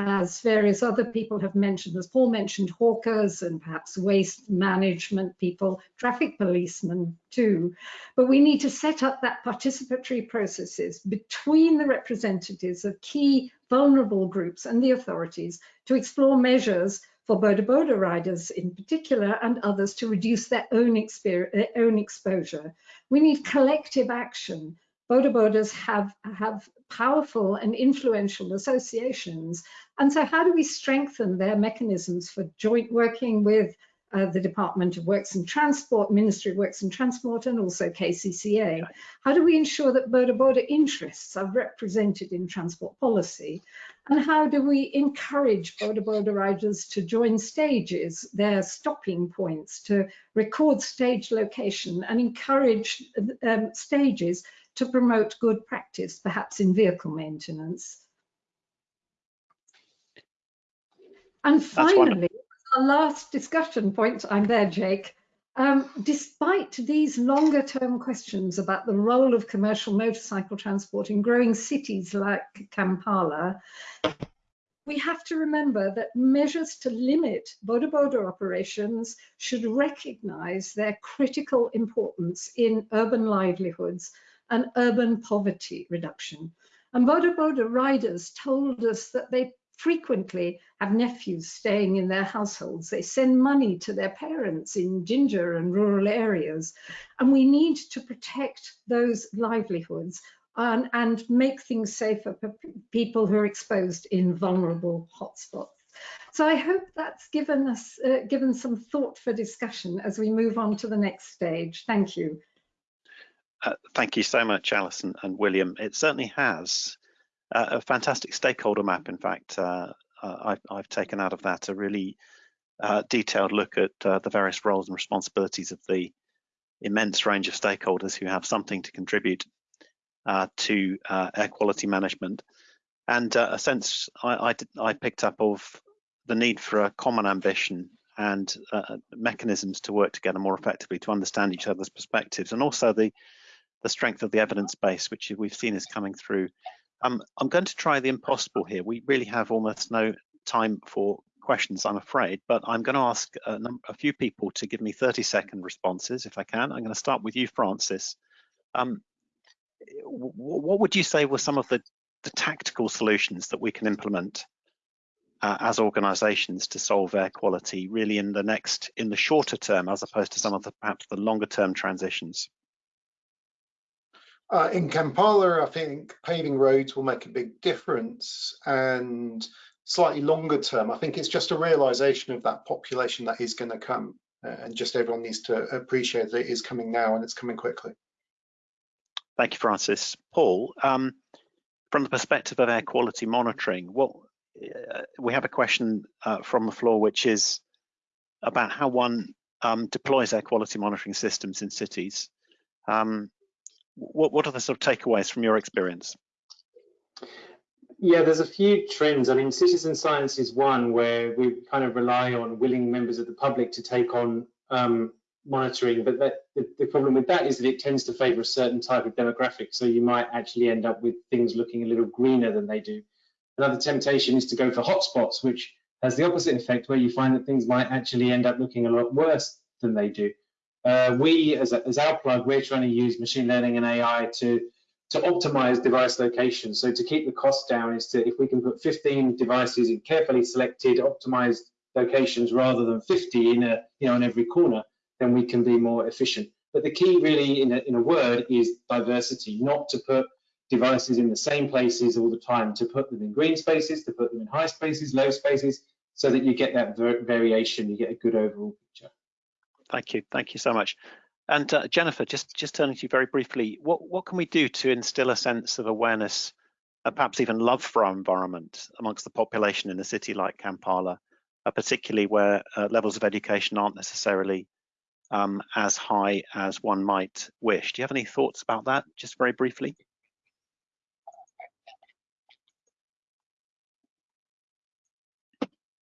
as various other people have mentioned, as Paul mentioned, hawkers and perhaps waste management people, traffic policemen too. But we need to set up that participatory processes between the representatives of key vulnerable groups and the authorities to explore measures for boda boda riders in particular and others to reduce their own, their own exposure. We need collective action Boda Bodas have, have powerful and influential associations. And so how do we strengthen their mechanisms for joint working with uh, the Department of Works and Transport, Ministry of Works and Transport, and also KCCA. How do we ensure that boda-boda interests are represented in transport policy? And how do we encourage boda-boda riders to join stages, their stopping points, to record stage location and encourage um, stages to promote good practice, perhaps in vehicle maintenance. And finally, our last discussion point, I'm there, Jake. Um, despite these longer term questions about the role of commercial motorcycle transport in growing cities like Kampala, we have to remember that measures to limit boda boda operations should recognize their critical importance in urban livelihoods and urban poverty reduction. And Boda Boda riders told us that they frequently have nephews staying in their households. They send money to their parents in Jinja and rural areas. And we need to protect those livelihoods and, and make things safer for people who are exposed in vulnerable hotspots. So I hope that's given us uh, given some thought for discussion as we move on to the next stage. Thank you. Uh, thank you so much, Alison and William. It certainly has uh, a fantastic stakeholder map. In fact, uh, uh I've, I've, taken out of that a really uh, detailed look at the various roles and responsibilities of the immense range of stakeholders who have something to contribute to air quality management. And a sense I, I, I, picked up of the need for a common ambition and mechanisms to work together more effectively to understand each other's perspectives and also the the strength of the evidence base, which we've seen is coming through. Um, I'm going to try the impossible here. We really have almost no time for questions, I'm afraid, but I'm going to ask a, a few people to give me 30 second responses if I can. I'm going to start with you, Francis. Um, what would you say were some of the, the tactical solutions that we can implement uh, as organizations to solve air quality really in the next, in the shorter term, as opposed to some of the perhaps the longer term transitions? Uh, in Kampala, I think paving roads will make a big difference and slightly longer term, I think it's just a realization of that population that is going to come uh, and just everyone needs to appreciate that it is coming now and it's coming quickly. Thank you, Francis. Paul, um, from the perspective of air quality monitoring, what uh, we have a question uh, from the floor, which is about how one um, deploys air quality monitoring systems in cities. Um, what, what are the sort of takeaways from your experience? Yeah, there's a few trends. I mean, citizen science is one where we kind of rely on willing members of the public to take on um, monitoring, but that, the, the, problem with that is that it tends to favor a certain type of demographic. So you might actually end up with things looking a little greener than they do. Another temptation is to go for hotspots, which has the opposite effect where you find that things might actually end up looking a lot worse than they do. Uh, we, as, as our plug, we're trying to use machine learning and AI to to optimize device location. So to keep the cost down is to if we can put 15 devices in carefully selected, optimized locations rather than 50 in a you know in every corner, then we can be more efficient. But the key really in a, in a word is diversity, not to put devices in the same places all the time, to put them in green spaces, to put them in high spaces, low spaces, so that you get that variation, you get a good overall picture. Thank you, thank you so much. And uh, Jennifer, just just turning to you very briefly, what what can we do to instill a sense of awareness, and perhaps even love for our environment amongst the population in a city like Kampala, uh, particularly where uh, levels of education aren't necessarily um, as high as one might wish? Do you have any thoughts about that, just very briefly?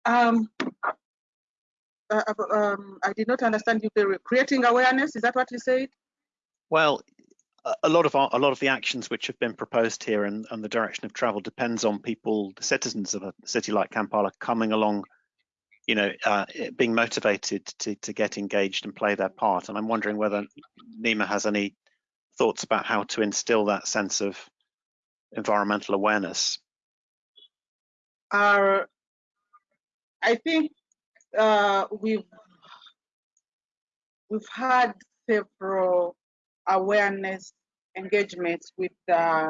Um, uh, uh, um, I did not understand you. Creating awareness, is that what you said? Well, a lot of our, a lot of the actions which have been proposed here and, and the direction of travel depends on people, the citizens of a city like Kampala, coming along, you know, uh, being motivated to to get engaged and play their part. And I'm wondering whether NEMA has any thoughts about how to instill that sense of environmental awareness. Our I think uh, we've we've had several awareness engagements with uh,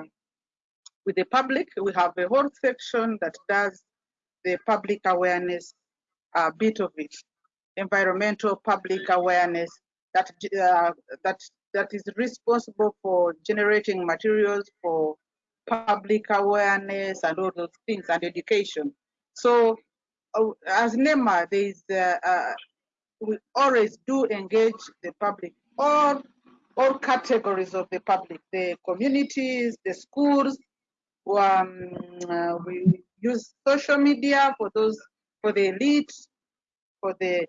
with the public. We have a whole section that does the public awareness uh, bit of it, environmental public awareness that uh, that that is responsible for generating materials for public awareness and all those things and education. So as NEMA, there is uh, uh, we always do engage the public, all all categories of the public, the communities, the schools. Um, uh, we use social media for those for the elite, for the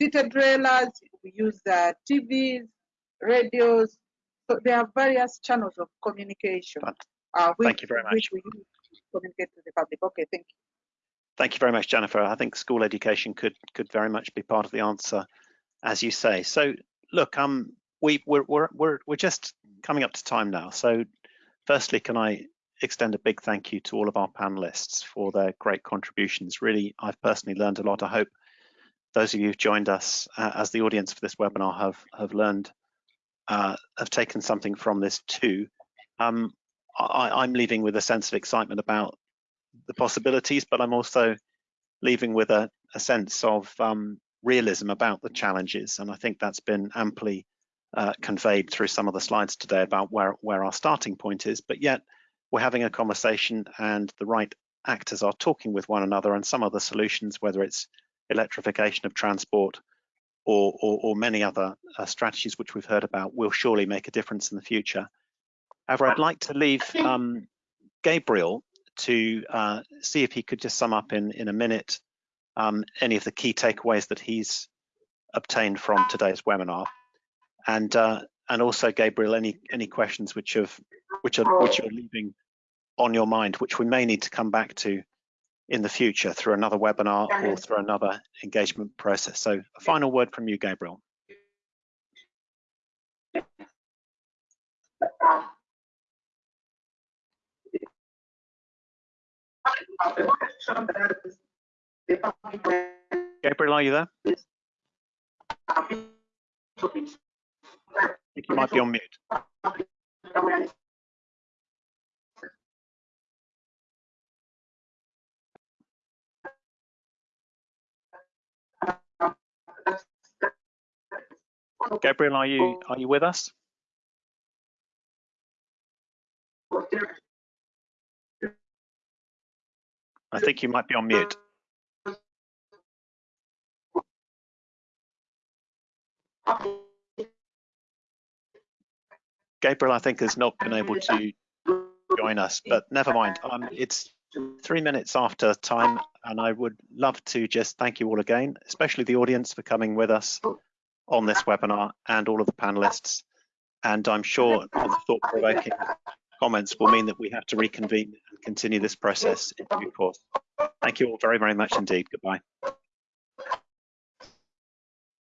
city dwellers. We use the TVs, radios. So there are various channels of communication. Uh, which, thank you very much. Which we use to communicate to the public. Okay, thank you. Thank you very much, Jennifer. I think school education could could very much be part of the answer, as you say. So, look, um, we we're we're we're, we're just coming up to time now. So, firstly, can I extend a big thank you to all of our panelists for their great contributions. Really, I've personally learned a lot. I hope those of you who've joined us uh, as the audience for this webinar have have learned, uh, have taken something from this too. Um, I, am leaving with a sense of excitement about the possibilities, but I'm also leaving with a, a sense of um, realism about the challenges. And I think that's been amply uh, conveyed through some of the slides today about where, where our starting point is, but yet we're having a conversation and the right actors are talking with one another and some other solutions, whether it's electrification of transport or, or, or many other uh, strategies which we've heard about will surely make a difference in the future. However, I'd like to leave um, Gabriel to uh, see if he could just sum up in, in a minute um, any of the key takeaways that he's obtained from today's webinar. And uh, and also, Gabriel, any any questions which have which are which you're leaving on your mind, which we may need to come back to in the future through another webinar or through another engagement process. So a final word from you, Gabriel. Gabriel, are you there? I think you might be on mute. Gabriel, are you are you with us? I think you might be on mute. Gabriel, I think, has not been able to join us, but never mind. Um, it's three minutes after time, and I would love to just thank you all again, especially the audience for coming with us on this webinar and all of the panelists. And I'm sure the thought-provoking comments will mean that we have to reconvene and continue this process in due course. Thank you all very, very much indeed. Goodbye.